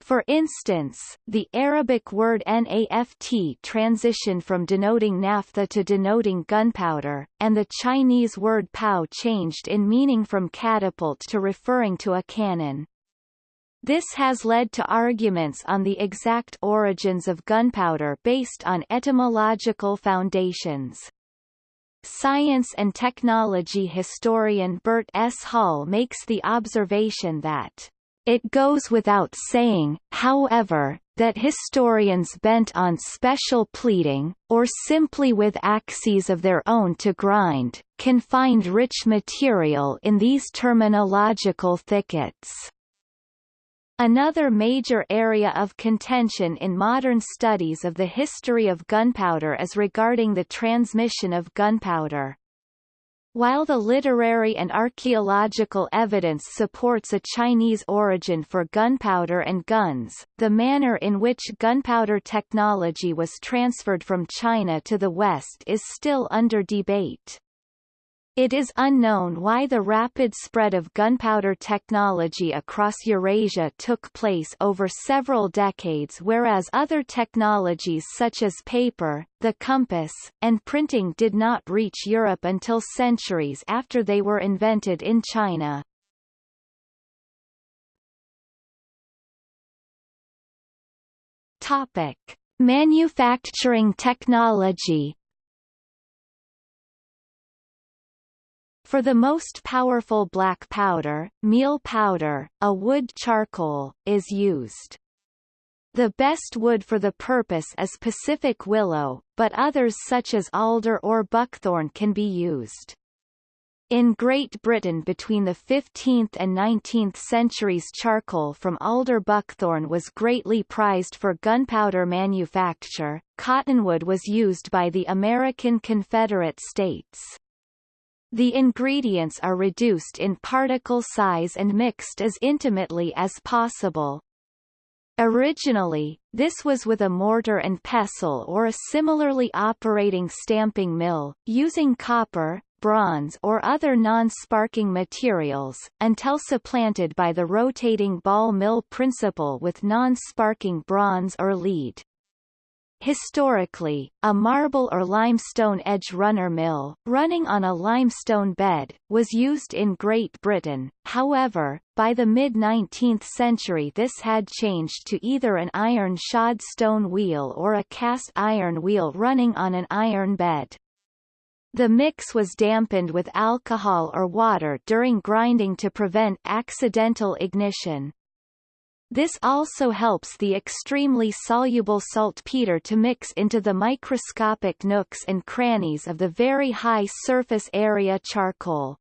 For instance, the Arabic word naft transitioned from denoting naphtha to denoting gunpowder, and the Chinese word pao changed in meaning from catapult to referring to a cannon. This has led to arguments on the exact origins of gunpowder based on etymological foundations. Science and technology historian Bert S. Hall makes the observation that it goes without saying, however, that historians bent on special pleading, or simply with axes of their own to grind, can find rich material in these terminological thickets. Another major area of contention in modern studies of the history of gunpowder is regarding the transmission of gunpowder. While the literary and archaeological evidence supports a Chinese origin for gunpowder and guns, the manner in which gunpowder technology was transferred from China to the West is still under debate. It is unknown why the rapid spread of gunpowder technology across Eurasia took place over several decades whereas other technologies such as paper, the compass, and printing did not reach Europe until centuries after they were invented in China. Topic. Manufacturing technology For the most powerful black powder, meal powder, a wood charcoal, is used. The best wood for the purpose is Pacific willow, but others such as alder or buckthorn can be used. In Great Britain between the 15th and 19th centuries charcoal from alder buckthorn was greatly prized for gunpowder manufacture. Cottonwood was used by the American Confederate States. The ingredients are reduced in particle size and mixed as intimately as possible. Originally, this was with a mortar and pestle or a similarly operating stamping mill, using copper, bronze or other non-sparking materials, until supplanted by the rotating ball mill principle with non-sparking bronze or lead. Historically, a marble or limestone edge runner mill, running on a limestone bed, was used in Great Britain, however, by the mid-19th century this had changed to either an iron shod stone wheel or a cast iron wheel running on an iron bed. The mix was dampened with alcohol or water during grinding to prevent accidental ignition. This also helps the extremely soluble saltpeter to mix into the microscopic nooks and crannies of the very high surface area charcoal.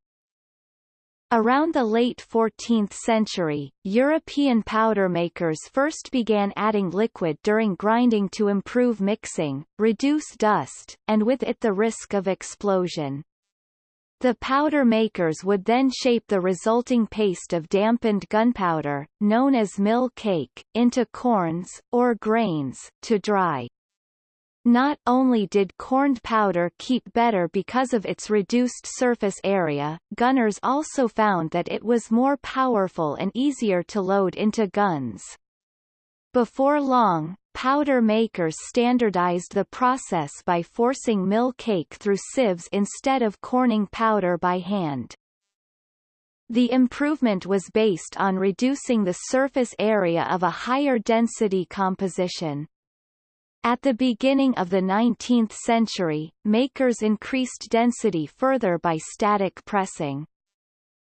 Around the late 14th century, European powder makers first began adding liquid during grinding to improve mixing, reduce dust, and with it the risk of explosion. The powder makers would then shape the resulting paste of dampened gunpowder, known as mill cake, into corns, or grains, to dry. Not only did corned powder keep better because of its reduced surface area, gunners also found that it was more powerful and easier to load into guns. Before long, powder makers standardized the process by forcing mill cake through sieves instead of corning powder by hand. The improvement was based on reducing the surface area of a higher density composition. At the beginning of the 19th century, makers increased density further by static pressing.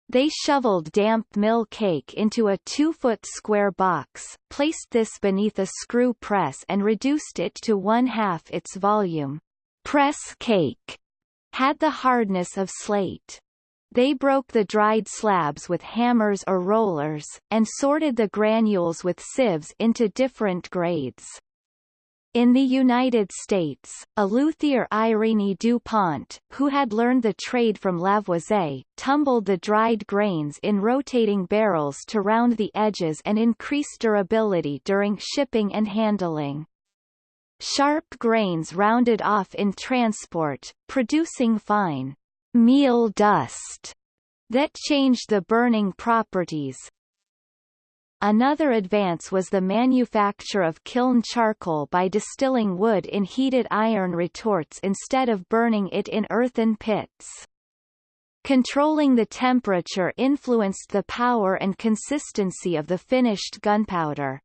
They shoveled damp mill cake into a two-foot square box, placed this beneath a screw press and reduced it to one-half its volume. Press cake had the hardness of slate. They broke the dried slabs with hammers or rollers, and sorted the granules with sieves into different grades. In the United States, Éleuthère Irénée DuPont, who had learned the trade from Lavoisier, tumbled the dried grains in rotating barrels to round the edges and increase durability during shipping and handling. Sharp grains rounded off in transport, producing fine meal dust that changed the burning properties, Another advance was the manufacture of kiln charcoal by distilling wood in heated iron retorts instead of burning it in earthen pits. Controlling the temperature influenced the power and consistency of the finished gunpowder.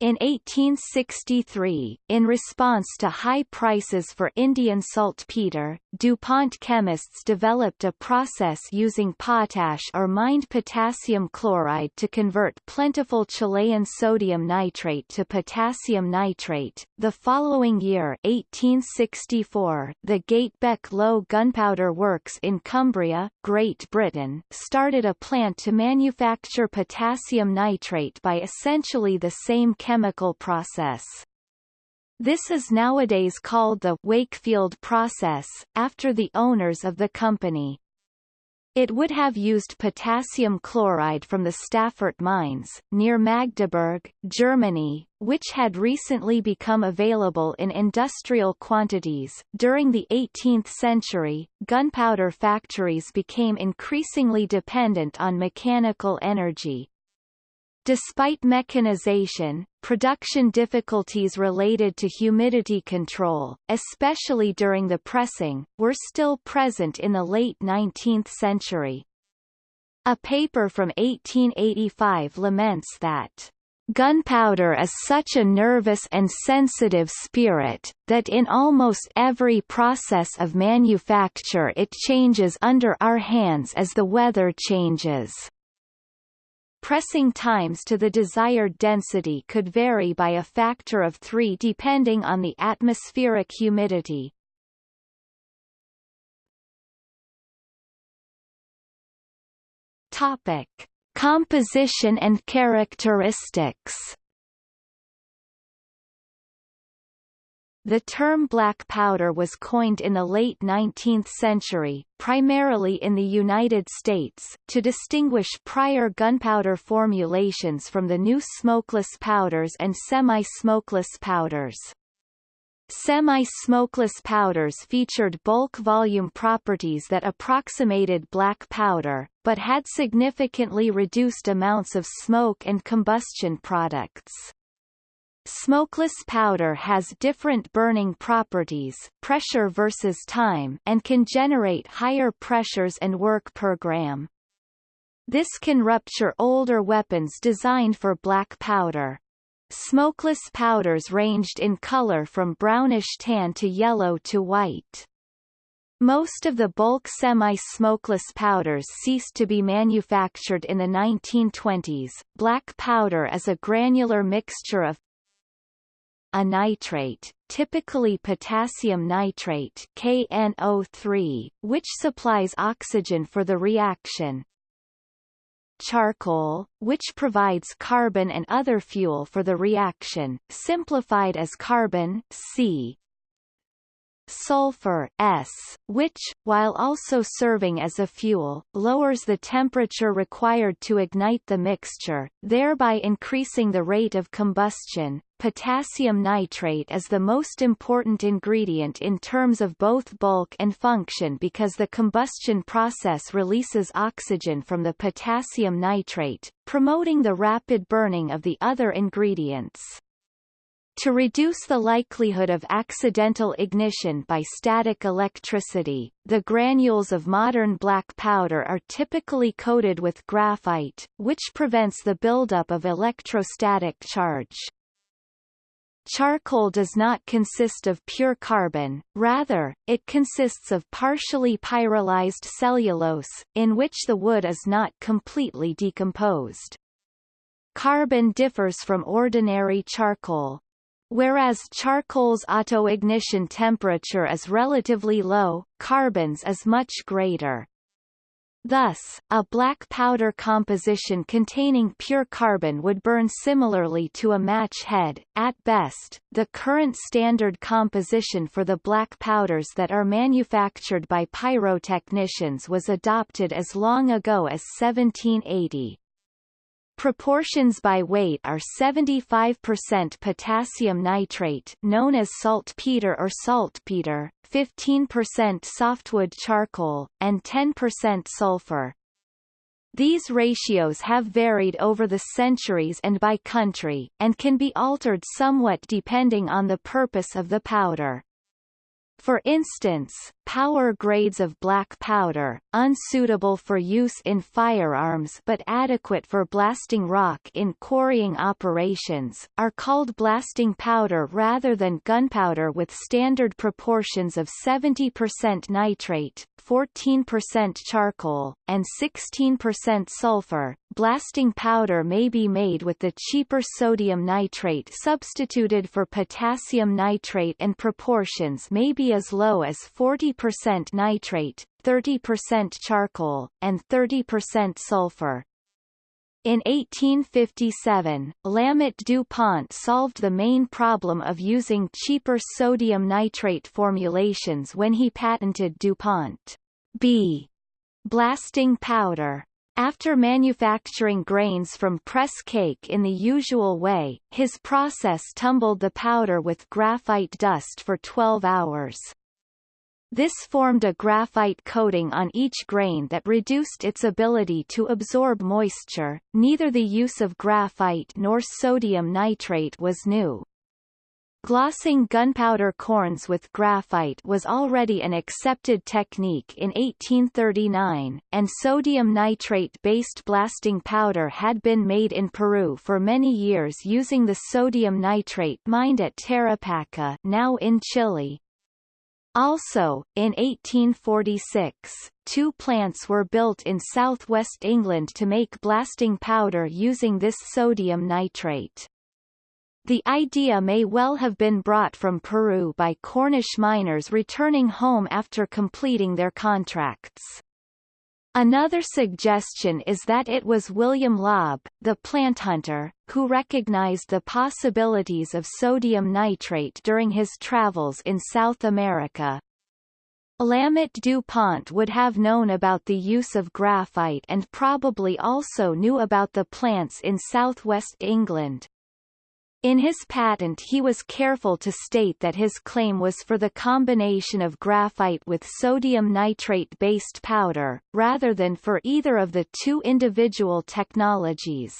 In 1863, in response to high prices for Indian saltpeter, DuPont chemists developed a process using potash or mined potassium chloride to convert plentiful Chilean sodium nitrate to potassium nitrate. The following year, 1864, the Gatebeck Low Gunpowder Works in Cumbria, Great Britain, started a plant to manufacture potassium nitrate by essentially the same chemical process. This is nowadays called the Wakefield process, after the owners of the company. It would have used potassium chloride from the Stassfurt mines, near Magdeburg, Germany, which had recently become available in industrial quantities. During the 18th century, gunpowder factories became increasingly dependent on mechanical energy, Despite mechanization, production difficulties related to humidity control, especially during the pressing, were still present in the late 19th century. A paper from 1885 laments that Gunpowder is such a nervous and sensitive spirit, that in almost every process of manufacture it changes under our hands as the weather changes. Pressing times to the desired density could vary by a factor of 3 depending on the atmospheric humidity. Topic: Composition and characteristics The term black powder was coined in the late 19th century, primarily in the United States, to distinguish prior gunpowder formulations from the new smokeless powders and semi-smokeless powders. Semi-smokeless powders featured bulk volume properties that approximated black powder, but had significantly reduced amounts of smoke and combustion products. Smokeless powder has different burning properties pressure versus time and can generate higher pressures and work per gram. This can rupture older weapons designed for black powder. Smokeless powders ranged in color from brownish tan to yellow to white. Most of the bulk semi-smokeless powders ceased to be manufactured in the 1920s. Black powder is a granular mixture of a nitrate, typically potassium nitrate KNO3, which supplies oxygen for the reaction. Charcoal, which provides carbon and other fuel for the reaction, simplified as carbon C. sulfur S, which, while also serving as a fuel, lowers the temperature required to ignite the mixture, thereby increasing the rate of combustion. Potassium nitrate is the most important ingredient in terms of both bulk and function because the combustion process releases oxygen from the potassium nitrate, promoting the rapid burning of the other ingredients. To reduce the likelihood of accidental ignition by static electricity, the granules of modern black powder are typically coated with graphite, which prevents the buildup of electrostatic charge. Charcoal does not consist of pure carbon, rather, it consists of partially pyrolyzed cellulose, in which the wood is not completely decomposed. Carbon differs from ordinary charcoal, Whereas charcoal's autoignition temperature is relatively low, carbon's is much greater. Thus, a black powder composition containing pure carbon would burn similarly to a match head. At best, the current standard composition for the black powders that are manufactured by pyrotechnicians was adopted as long ago as 1780. Proportions by weight are 75% potassium nitrate known as saltpeter or saltpeter, 15% softwood charcoal, and 10% sulfur. These ratios have varied over the centuries and by country, and can be altered somewhat depending on the purpose of the powder. For instance, power grades of black powder, unsuitable for use in firearms but adequate for blasting rock in quarrying operations, are called blasting powder rather than gunpowder with standard proportions of 70% nitrate, 14% charcoal, and 16% sulfur. Blasting powder may be made with the cheaper sodium nitrate substituted for potassium nitrate and proportions may be as low as 40% nitrate, 30% charcoal, and 30% sulfur. In 1857, Lammot DuPont solved the main problem of using cheaper sodium nitrate formulations when he patented DuPont B blasting powder. After manufacturing grains from press cake in the usual way, his process tumbled the powder with graphite dust for 12 hours. This formed a graphite coating on each grain that reduced its ability to absorb moisture. Neither the use of graphite nor sodium nitrate was new. Glossing gunpowder corns with graphite was already an accepted technique in 1839, and sodium nitrate-based blasting powder had been made in Peru for many years using the sodium nitrate mined at Tarapacá now in Chile. Also, in 1846, two plants were built in southwest England to make blasting powder using this sodium nitrate. The idea may well have been brought from Peru by Cornish miners returning home after completing their contracts. Another suggestion is that it was William Lobb, the plant hunter, who recognized the possibilities of sodium nitrate during his travels in South America. Lammot DuPont would have known about the use of graphite and probably also knew about the plants in southwest England. In his patent he was careful to state that his claim was for the combination of graphite with sodium nitrate-based powder, rather than for either of the two individual technologies.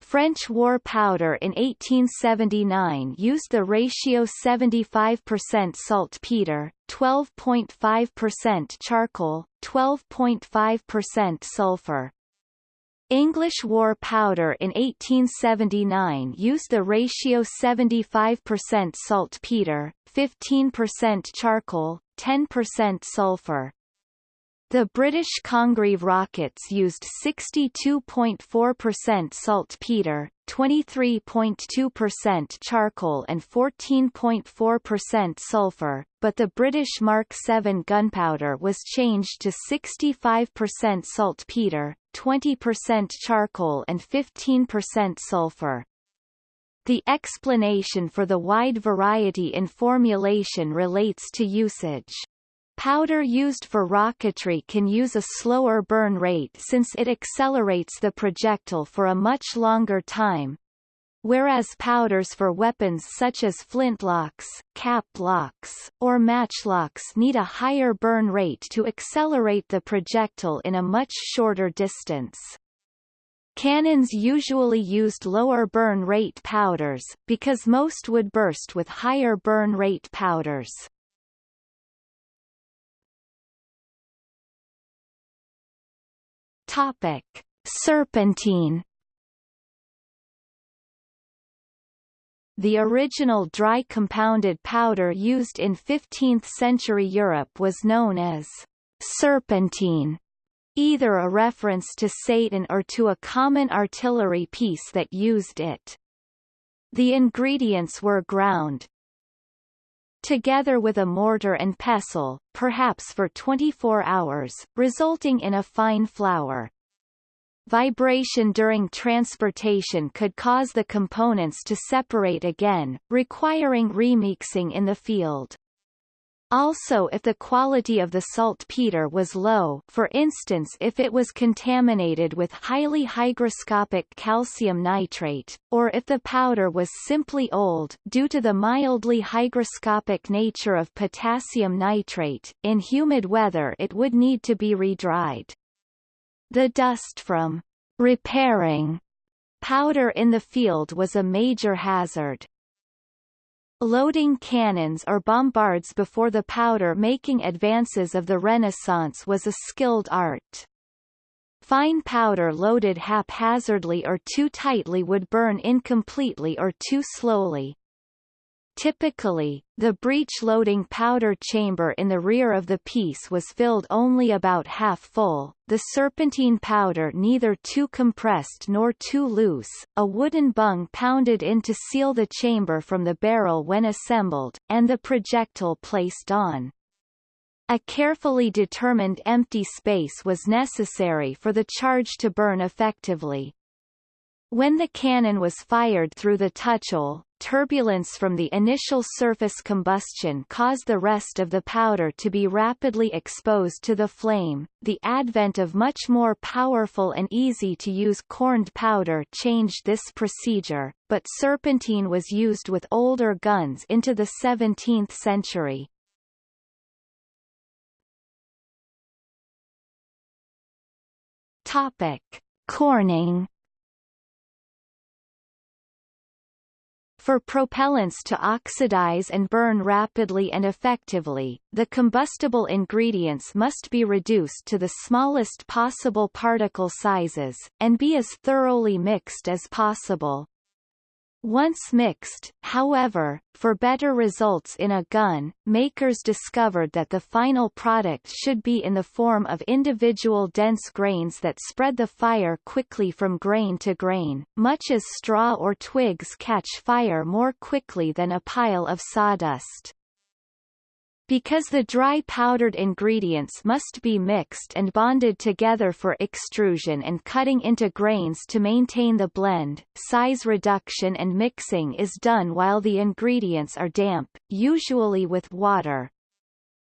French war powder in 1879 used the ratio 75% saltpeter, 12.5% charcoal, 12.5% sulfur. English war powder in 1879 used the ratio 75% saltpeter, 15% charcoal, 10% sulfur. The British Congreve rockets used 62.4% saltpeter, 23.2% charcoal and 14.4% sulfur, but the British Mark 7 gunpowder was changed to 65% saltpeter, 20% charcoal and 15% sulfur. The explanation for the wide variety in formulation relates to usage. Powder used for rocketry can use a slower burn rate since it accelerates the projectile for a much longer time, whereas powders for weapons such as flintlocks, cap locks, or matchlocks need a higher burn rate to accelerate the projectile in a much shorter distance. Cannons usually used lower burn rate powders, because most would burst with higher burn rate powders. Topic. Serpentine The original dry compounded powder used in 15th-century Europe was known as serpentine, either a reference to Satan or to a common artillery piece that used it. The ingredients were ground, together with a mortar and pestle, perhaps for 24 hours, resulting in a fine flour. Vibration during transportation could cause the components to separate again, requiring remixing in the field. Also if the quality of the saltpeter was low for instance if it was contaminated with highly hygroscopic calcium nitrate, or if the powder was simply old due to the mildly hygroscopic nature of potassium nitrate, in humid weather it would need to be redried. The dust from repairing powder in the field was a major hazard. Loading cannons or bombards before the powder-making advances of the Renaissance was a skilled art. Fine powder loaded haphazardly or too tightly would burn incompletely or too slowly. Typically, the breech-loading powder chamber in the rear of the piece was filled only about half full, the serpentine powder neither too compressed nor too loose, a wooden bung pounded in to seal the chamber from the barrel when assembled, and the projectile placed on. A carefully determined empty space was necessary for the charge to burn effectively. When the cannon was fired through the touchhole, turbulence from the initial surface combustion caused the rest of the powder to be rapidly exposed to the flame. The advent of much more powerful and easy to use corned powder changed this procedure, but serpentine was used with older guns into the 17th century. Topic: Corning For propellants to oxidize and burn rapidly and effectively, the combustible ingredients must be reduced to the smallest possible particle sizes, and be as thoroughly mixed as possible. Once mixed, however, for better results in a gun, makers discovered that the final product should be in the form of individual dense grains that spread the fire quickly from grain to grain, much as straw or twigs catch fire more quickly than a pile of sawdust. Because the dry powdered ingredients must be mixed and bonded together for extrusion and cutting into grains to maintain the blend, size reduction and mixing is done while the ingredients are damp, usually with water.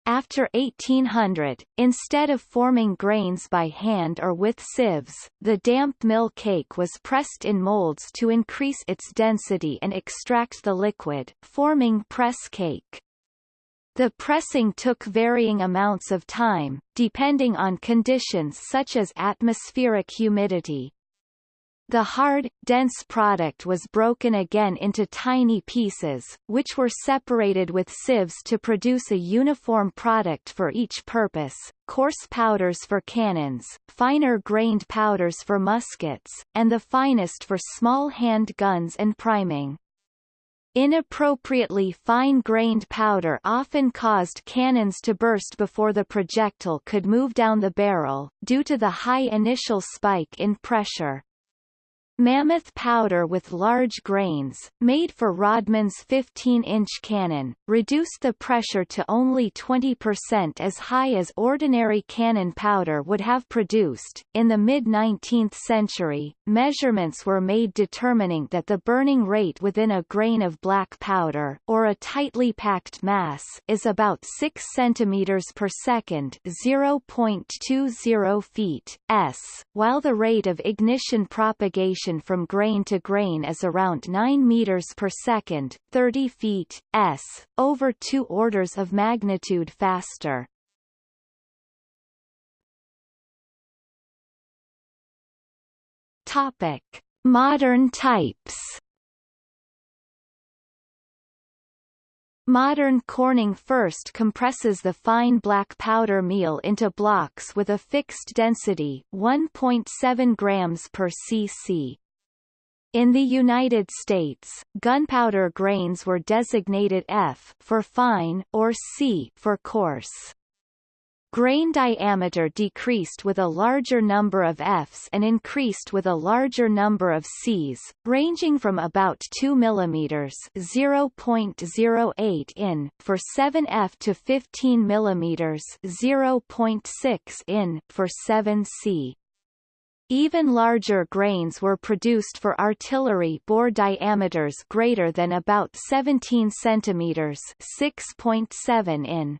After 1800, instead of forming grains by hand or with sieves, the damp mill cake was pressed in molds to increase its density and extract the liquid, forming press cake. The pressing took varying amounts of time, depending on conditions such as atmospheric humidity. The hard, dense product was broken again into tiny pieces, which were separated with sieves to produce a uniform product for each purpose, coarse powders for cannons, finer grained powders for muskets, and the finest for small hand guns and priming. Inappropriately fine-grained powder often caused cannons to burst before the projectile could move down the barrel, due to the high initial spike in pressure. Mammoth powder with large grains, made for Rodman's 15-inch cannon, reduced the pressure to only 20% as high as ordinary cannon powder would have produced. In the mid-19th century, measurements were made determining that the burning rate within a grain of black powder, or a tightly packed mass, is about 6 cm per second, 0.20 feet s, while the rate of ignition propagation from grain to grain is around 9 meters per second, 30 feet s, over 2 orders of magnitude faster. Topic: Modern types. Modern Corning first compresses the fine black powder meal into blocks with a fixed density 1.7 grams per cc. In the United States, gunpowder grains were designated F for fine or C for coarse. Grain diameter decreased with a larger number of Fs and increased with a larger number of Cs, ranging from about 2 mm (0.08 in) for 7F to 15 mm (0.6 in) for 7C. Even larger grains were produced for artillery bore diameters greater than about 17 cm (6.7 in).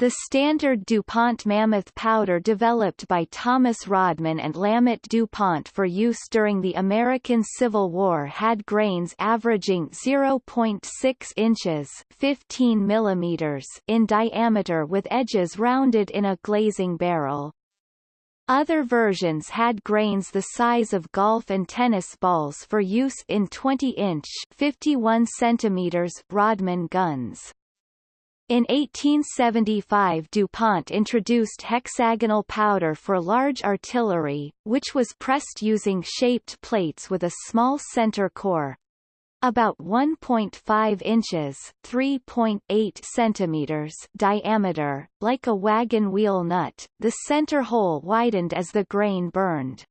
The standard DuPont Mammoth powder developed by Thomas Rodman and Lammot DuPont for use during the American Civil War had grains averaging 0.6 inches 15 millimeters in diameter with edges rounded in a glazing barrel. Other versions had grains the size of golf and tennis balls for use in 20-inch 51 centimeters Rodman guns. In 1875 DuPont introduced hexagonal powder for large artillery, which was pressed using shaped plates with a small center core. About 1.5 inches 3.8 centimeters diameter, like a wagon wheel nut, the center hole widened as the grain burned.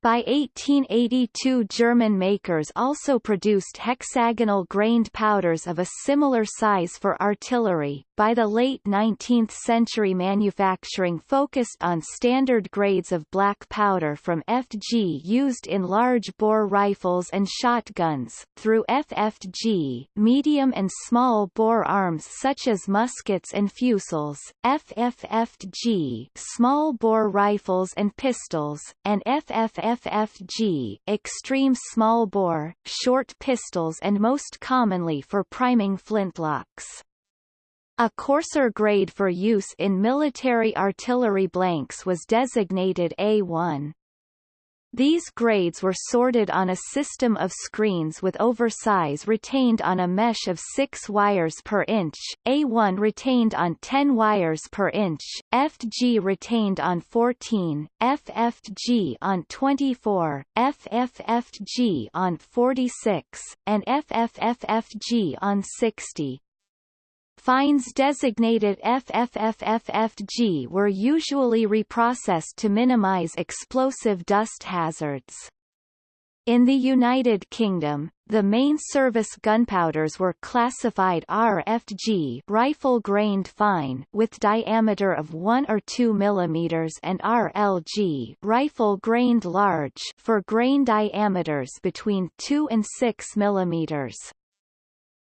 By 1882 German makers also produced hexagonal grained powders of a similar size for artillery. By the late 19th century manufacturing focused on standard grades of black powder from FG used in large bore rifles and shotguns, through FFG medium and small bore arms such as muskets and fusils, FFFG small bore rifles and pistols, and FFF FFG extreme small bore, short pistols and most commonly for priming flintlocks. A coarser grade for use in military artillery blanks was designated A1. These grades were sorted on a system of screens with oversize retained on a mesh of 6 wires per inch, A1 retained on 10 wires per inch, FG retained on 14, FFG on 24, FFFG on 46, and FFFFG on 60. Fines designated FFFFFG were usually reprocessed to minimize explosive dust hazards. In the United Kingdom, the main service gunpowders were classified RFG rifle grained fine with diameter of 1 or 2 mm and RLG rifle grained large for grain diameters between 2 and 6 mm.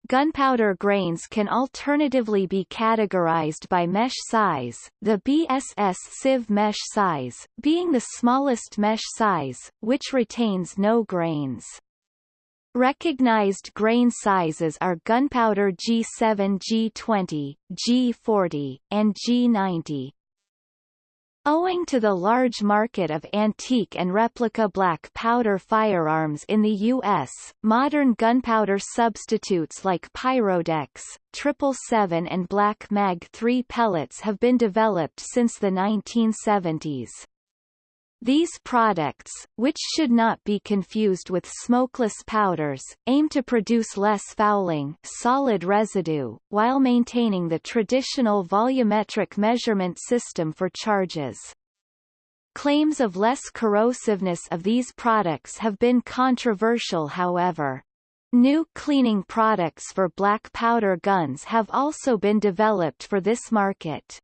Gunpowder grains can alternatively be categorized by mesh size, the BSS sieve mesh size, being the smallest mesh size, which retains no grains. Recognized grain sizes are gunpowder G7 G20, G40, and G90. Owing to the large market of antique and replica black powder firearms in the U.S., modern gunpowder substitutes like Pyrodex, 777 and Black Mag 3 pellets have been developed since the 1970s. These products, which should not be confused with smokeless powders, aim to produce less fouling solid residue, while maintaining the traditional volumetric measurement system for charges. Claims of less corrosiveness of these products have been controversial however. New cleaning products for black powder guns have also been developed for this market.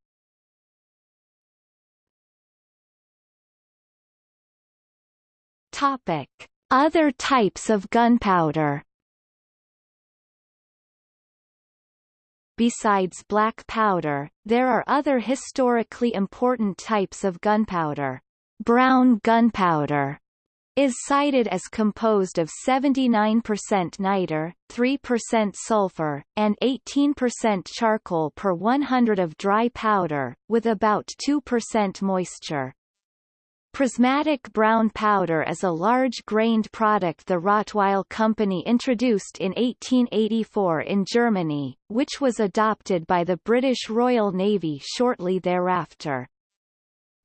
Topic: Other types of gunpowder. Besides black powder, there are other historically important types of gunpowder. Brown gunpowder is cited as composed of 79% niter, 3% sulfur, and 18% charcoal per 100 of dry powder, with about 2% moisture. Prismatic brown powder is a large-grained product the Rottweil Company introduced in 1884 in Germany, which was adopted by the British Royal Navy shortly thereafter.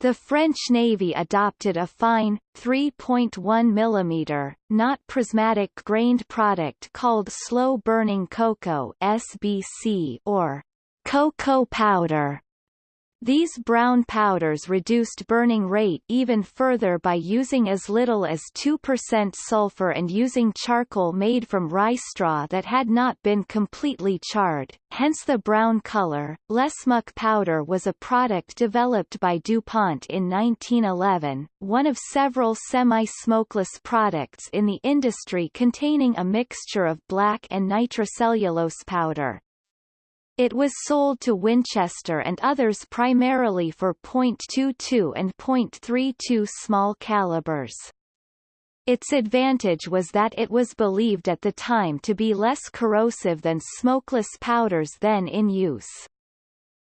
The French Navy adopted a fine, 3.1 mm, not prismatic grained product called slow-burning cocoa SBC or cocoa powder these brown powders reduced burning rate even further by using as little as 2% sulfur and using charcoal made from rye straw that had not been completely charred, hence the brown color. Lesmok powder was a product developed by DuPont in 1911, one of several semi-smokeless products in the industry containing a mixture of black and nitrocellulose powder. It was sold to Winchester and others primarily for .22 and .32 small calibers. Its advantage was that it was believed at the time to be less corrosive than smokeless powders then in use.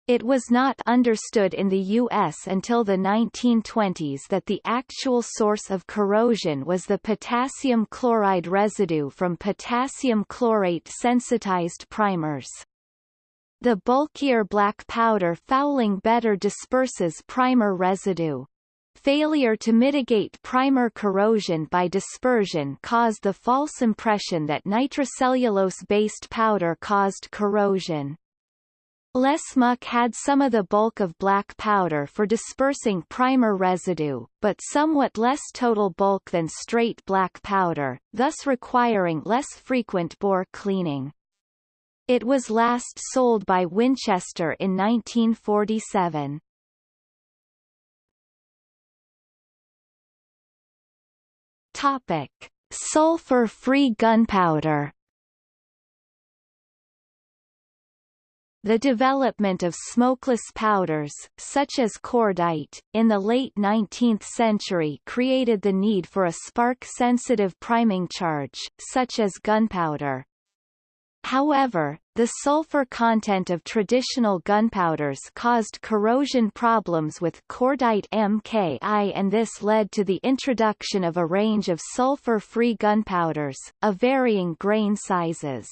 It was not understood in the U.S. until the 1920s that the actual source of corrosion was the potassium chloride residue from potassium chlorate sensitized primers. The bulkier black powder fouling better disperses primer residue. Failure to mitigate primer corrosion by dispersion caused the false impression that nitrocellulose-based powder caused corrosion. Lesmok had some of the bulk of black powder for dispersing primer residue, but somewhat less total bulk than straight black powder, thus requiring less frequent bore cleaning. It was last sold by Winchester in 1947. Topic: Sulfur-free gunpowder. The development of smokeless powders, such as cordite, in the late 19th century created the need for a spark-sensitive priming charge, such as gunpowder. However, the sulfur content of traditional gunpowders caused corrosion problems with cordite MKI and this led to the introduction of a range of sulfur-free gunpowders, of varying grain sizes.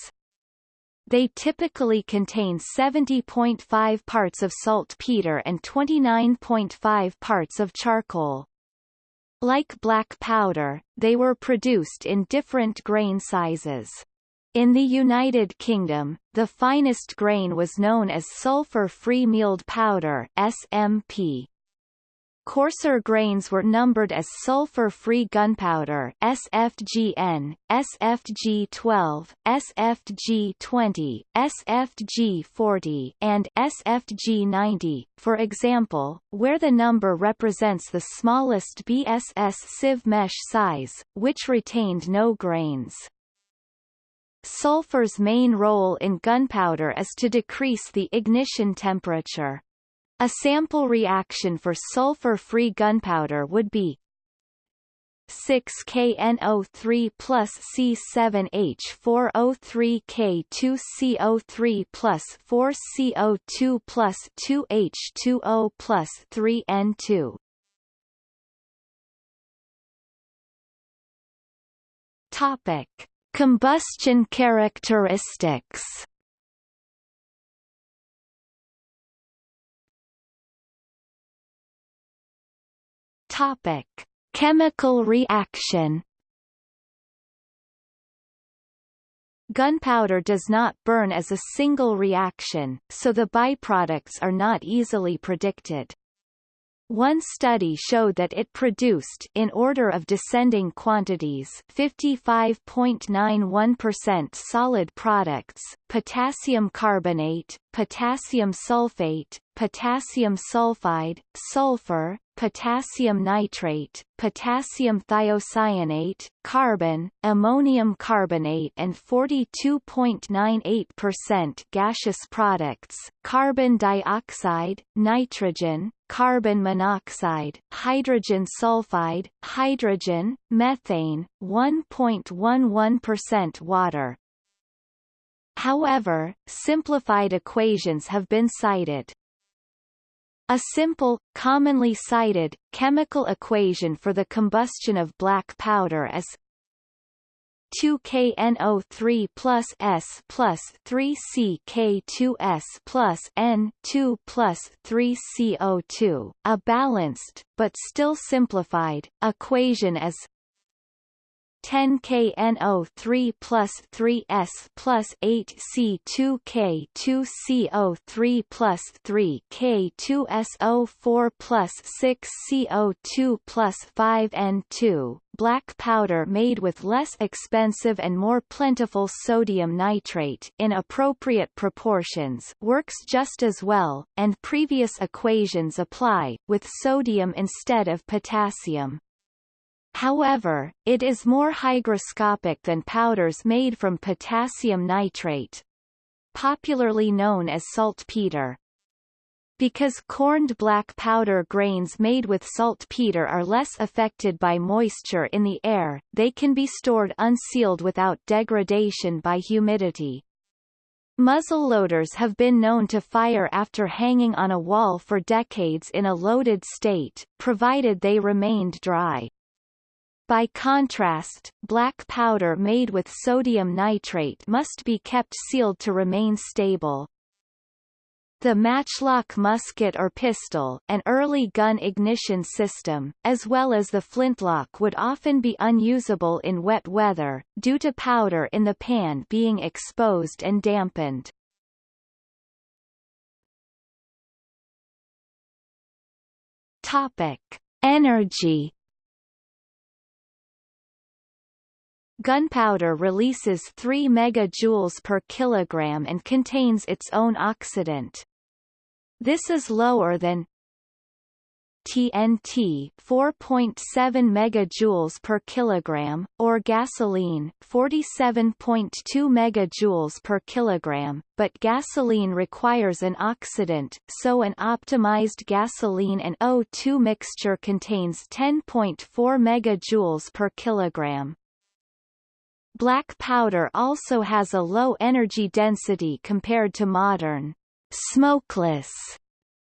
They typically contain 70.5 parts of saltpeter and 29.5 parts of charcoal. Like black powder, they were produced in different grain sizes. In the United Kingdom, the finest grain was known as sulfur-free mealed powder SMP. Coarser grains were numbered as sulfur-free gunpowder SFGN, SFG12, SFG20, SFG40, and SFG90, for example, where the number represents the smallest BSS sieve mesh size, which retained no grains. Sulfur's main role in gunpowder is to decrease the ignition temperature. A sample reaction for sulfur-free gunpowder would be 6KNO3 plus C7H4O3K2CO3 plus 4CO2 plus 2H2O plus 3N2. Topic. Combustion characteristics Topic: Chemical reaction. Gunpowder does not burn as a single reaction, so the byproducts are not easily predicted. One study showed that it produced in order of descending quantities 55.91% solid products, potassium carbonate, potassium sulfate, potassium sulfide, sulfur, potassium nitrate, potassium thiocyanate, carbon, ammonium carbonate and 42.98% gaseous products, carbon dioxide, nitrogen, carbon monoxide, hydrogen sulfide, hydrogen, methane, 1.11% water. However, simplified equations have been cited. A simple, commonly cited, chemical equation for the combustion of black powder is 2KNO3 plus S plus 3CK2S plus N 2 plus 3CO2. A balanced, but still simplified, equation is 10KNO3 plus 3S plus 8C2K2CO3 plus 3K2SO4 plus 6CO2 plus 5N2, black powder made with less expensive and more plentiful sodium nitrate in appropriate proportions works just as well, and previous equations apply, with sodium instead of potassium. However, it is more hygroscopic than powders made from potassium nitrate, popularly known as saltpeter. Because corned black powder grains made with saltpeter are less affected by moisture in the air, they can be stored unsealed without degradation by humidity. Muzzleloaders have been known to fire after hanging on a wall for decades in a loaded state, provided they remained dry. By contrast, black powder made with sodium nitrate must be kept sealed to remain stable. The matchlock musket or pistol an early gun ignition system, as well as the flintlock would often be unusable in wet weather, due to powder in the pan being exposed and dampened. Topic. Energy Gunpowder releases 3 megajoules per kilogram and contains its own oxidant. This is lower than TNT 4.7 megajoules per kilogram or gasoline 47.2 megajoules per kilogram, but gasoline requires an oxidant, so an optimized gasoline and O2 mixture contains 10.4 megajoules per kilogram. Black powder also has a low energy density compared to modern smokeless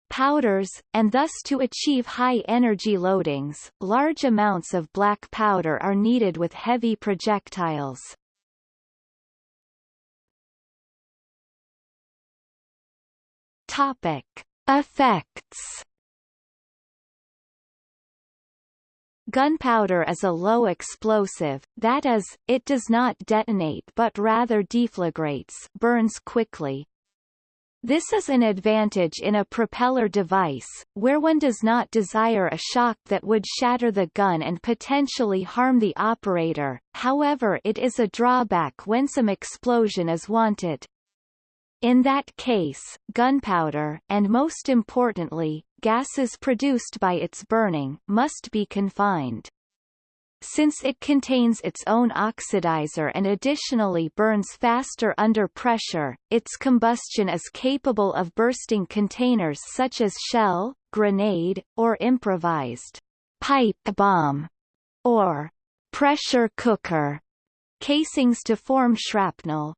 powders, and thus to achieve high energy loadings, large amounts of black powder are needed with heavy projectiles. Topic. Effects Gunpowder is a low explosive, that is, it does not detonate but rather deflagrates burns quickly. This is an advantage in a propeller device, where one does not desire a shock that would shatter the gun and potentially harm the operator, however it is a drawback when some explosion is wanted. In that case, gunpowder and most importantly, gases produced by its burning, must be confined. Since it contains its own oxidizer and additionally burns faster under pressure, its combustion is capable of bursting containers such as shell, grenade, or improvised pipe bomb, or pressure cooker casings to form shrapnel.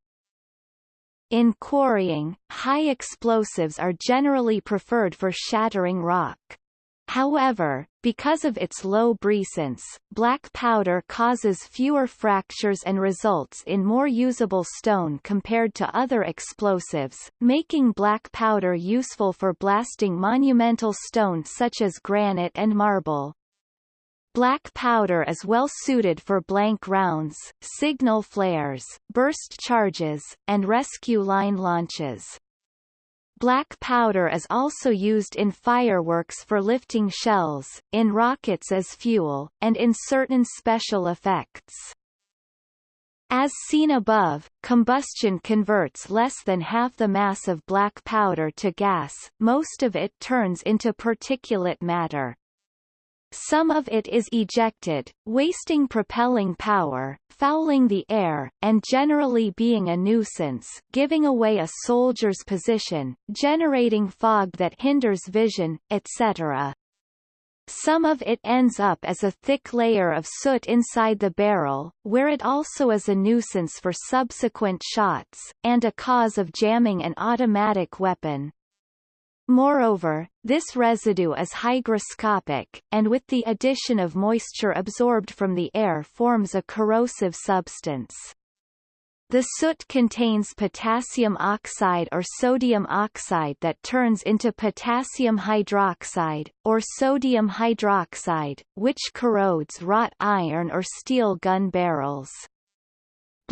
In quarrying, high explosives are generally preferred for shattering rock. However, because of its low brisance, black powder causes fewer fractures and results in more usable stone compared to other explosives, making black powder useful for blasting monumental stone such as granite and marble. Black powder is well suited for blank rounds, signal flares, burst charges, and rescue line launches. Black powder is also used in fireworks for lifting shells, in rockets as fuel, and in certain special effects. As seen above, combustion converts less than half the mass of black powder to gas, most of it turns into particulate matter. Some of it is ejected, wasting propelling power, fouling the air, and generally being a nuisance giving away a soldier's position, generating fog that hinders vision, etc. Some of it ends up as a thick layer of soot inside the barrel, where it also is a nuisance for subsequent shots, and a cause of jamming an automatic weapon. Moreover, this residue is hygroscopic, and with the addition of moisture absorbed from the air forms a corrosive substance. The soot contains potassium oxide or sodium oxide that turns into potassium hydroxide, or sodium hydroxide, which corrodes wrought iron or steel gun barrels.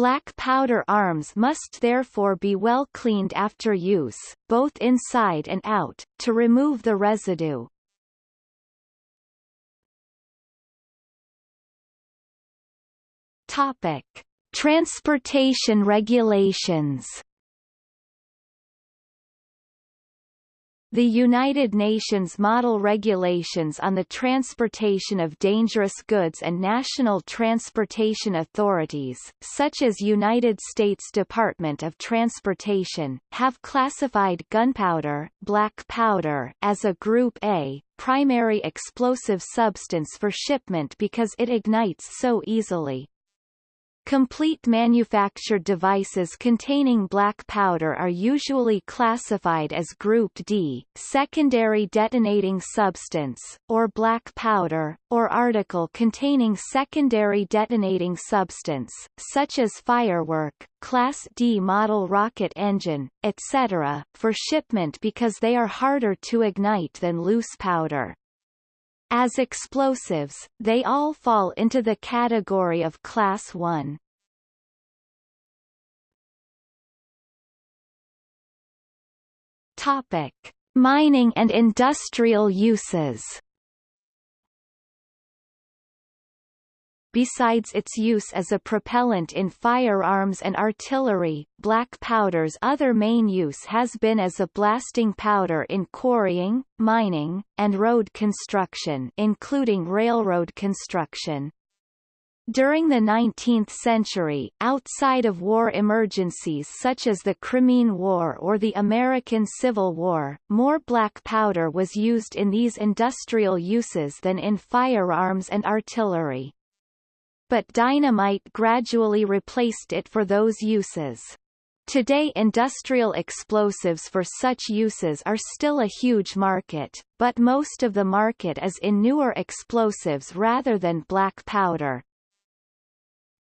Black powder arms must therefore be well cleaned after use, both inside and out, to remove the residue. Topic. Transportation regulations The United Nations Model Regulations on the Transportation of Dangerous Goods and national transportation authorities, such as United States Department of Transportation, have classified gunpowder, black powder, as a Group A, primary explosive substance for shipment because it ignites so easily. Complete manufactured devices containing black powder are usually classified as Group D, secondary detonating substance, or black powder, or article containing secondary detonating substance, such as firework, Class D model rocket engine, etc., for shipment because they are harder to ignite than loose powder. As explosives, they all fall into the category of Class 1. Topic: Mining and industrial uses. Besides its use as a propellant in firearms and artillery, black powder's other main use has been as a blasting powder in quarrying, mining, and road construction including railroad construction. During the 19th century, outside of war emergencies such as the Crimean War or the American Civil War, more black powder was used in these industrial uses than in firearms and artillery but dynamite gradually replaced it for those uses. Today industrial explosives for such uses are still a huge market, but most of the market is in newer explosives rather than black powder.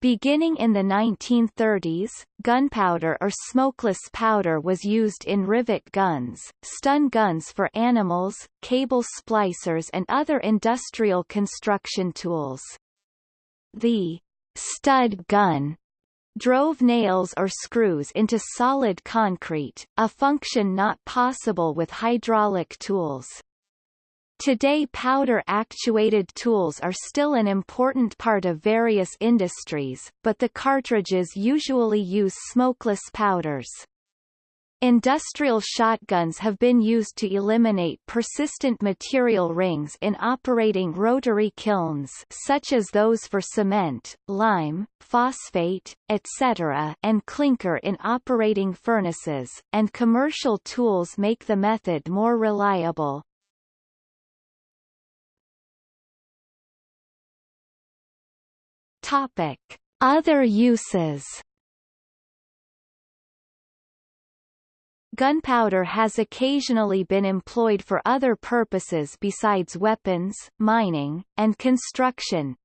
Beginning in the 1930s, gunpowder or smokeless powder was used in rivet guns, stun guns for animals, cable splicers and other industrial construction tools. The stud gun drove nails or screws into solid concrete, a function not possible with hydraulic tools. Today powder-actuated tools are still an important part of various industries, but the cartridges usually use smokeless powders. Industrial shotguns have been used to eliminate persistent material rings in operating rotary kilns such as those for cement, lime, phosphate, etc. and clinker in operating furnaces, and commercial tools make the method more reliable. Topic. Other uses Gunpowder has occasionally been employed for other purposes besides weapons, mining, and construction.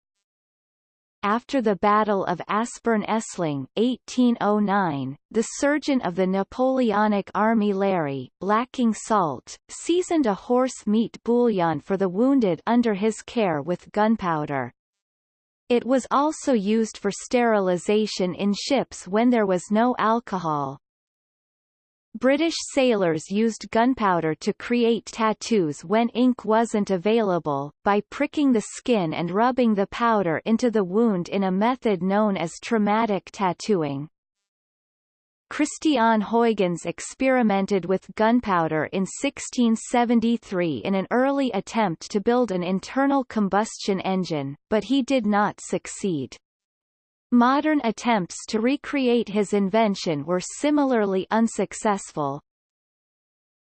After the Battle of Aspern-Essling 1809, the surgeon of the Napoleonic army Larrey, lacking salt, seasoned a horse meat bouillon for the wounded under his care with gunpowder. It was also used for sterilization in ships when there was no alcohol. British sailors used gunpowder to create tattoos when ink wasn't available, by pricking the skin and rubbing the powder into the wound in a method known as traumatic tattooing. Christiaan Huygens experimented with gunpowder in 1673 in an early attempt to build an internal combustion engine, but he did not succeed. Modern attempts to recreate his invention were similarly unsuccessful.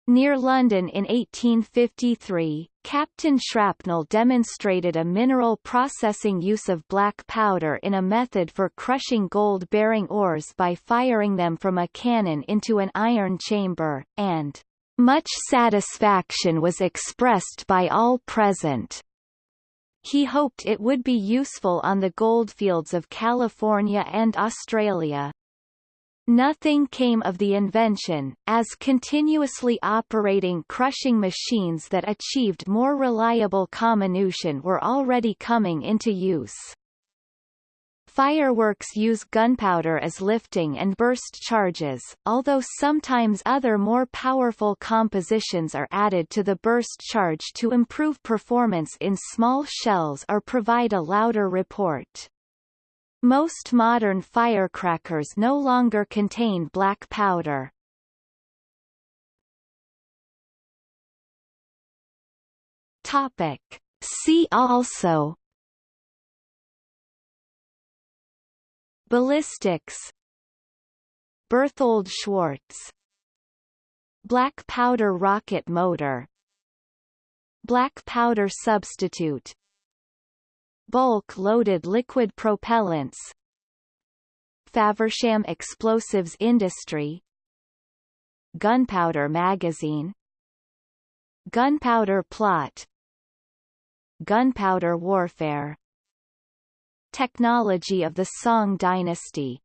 Near London in 1853, Captain Shrapnel demonstrated a mineral processing use of black powder in a method for crushing gold-bearing ores by firing them from a cannon into an iron chamber, and much satisfaction was expressed by all present. He hoped it would be useful on the goldfields of California and Australia. Nothing came of the invention, as continuously operating crushing machines that achieved more reliable comminution were already coming into use. Fireworks use gunpowder as lifting and burst charges, although sometimes other more powerful compositions are added to the burst charge to improve performance in small shells or provide a louder report. Most modern firecrackers no longer contain black powder. Topic. See also Ballistics. Berthold Schwarz. Black powder rocket motor. Black powder substitute. Bulk-loaded liquid propellants. Faversham Explosives Industry. Gunpowder magazine. Gunpowder plot. Gunpowder warfare Technology of the Song dynasty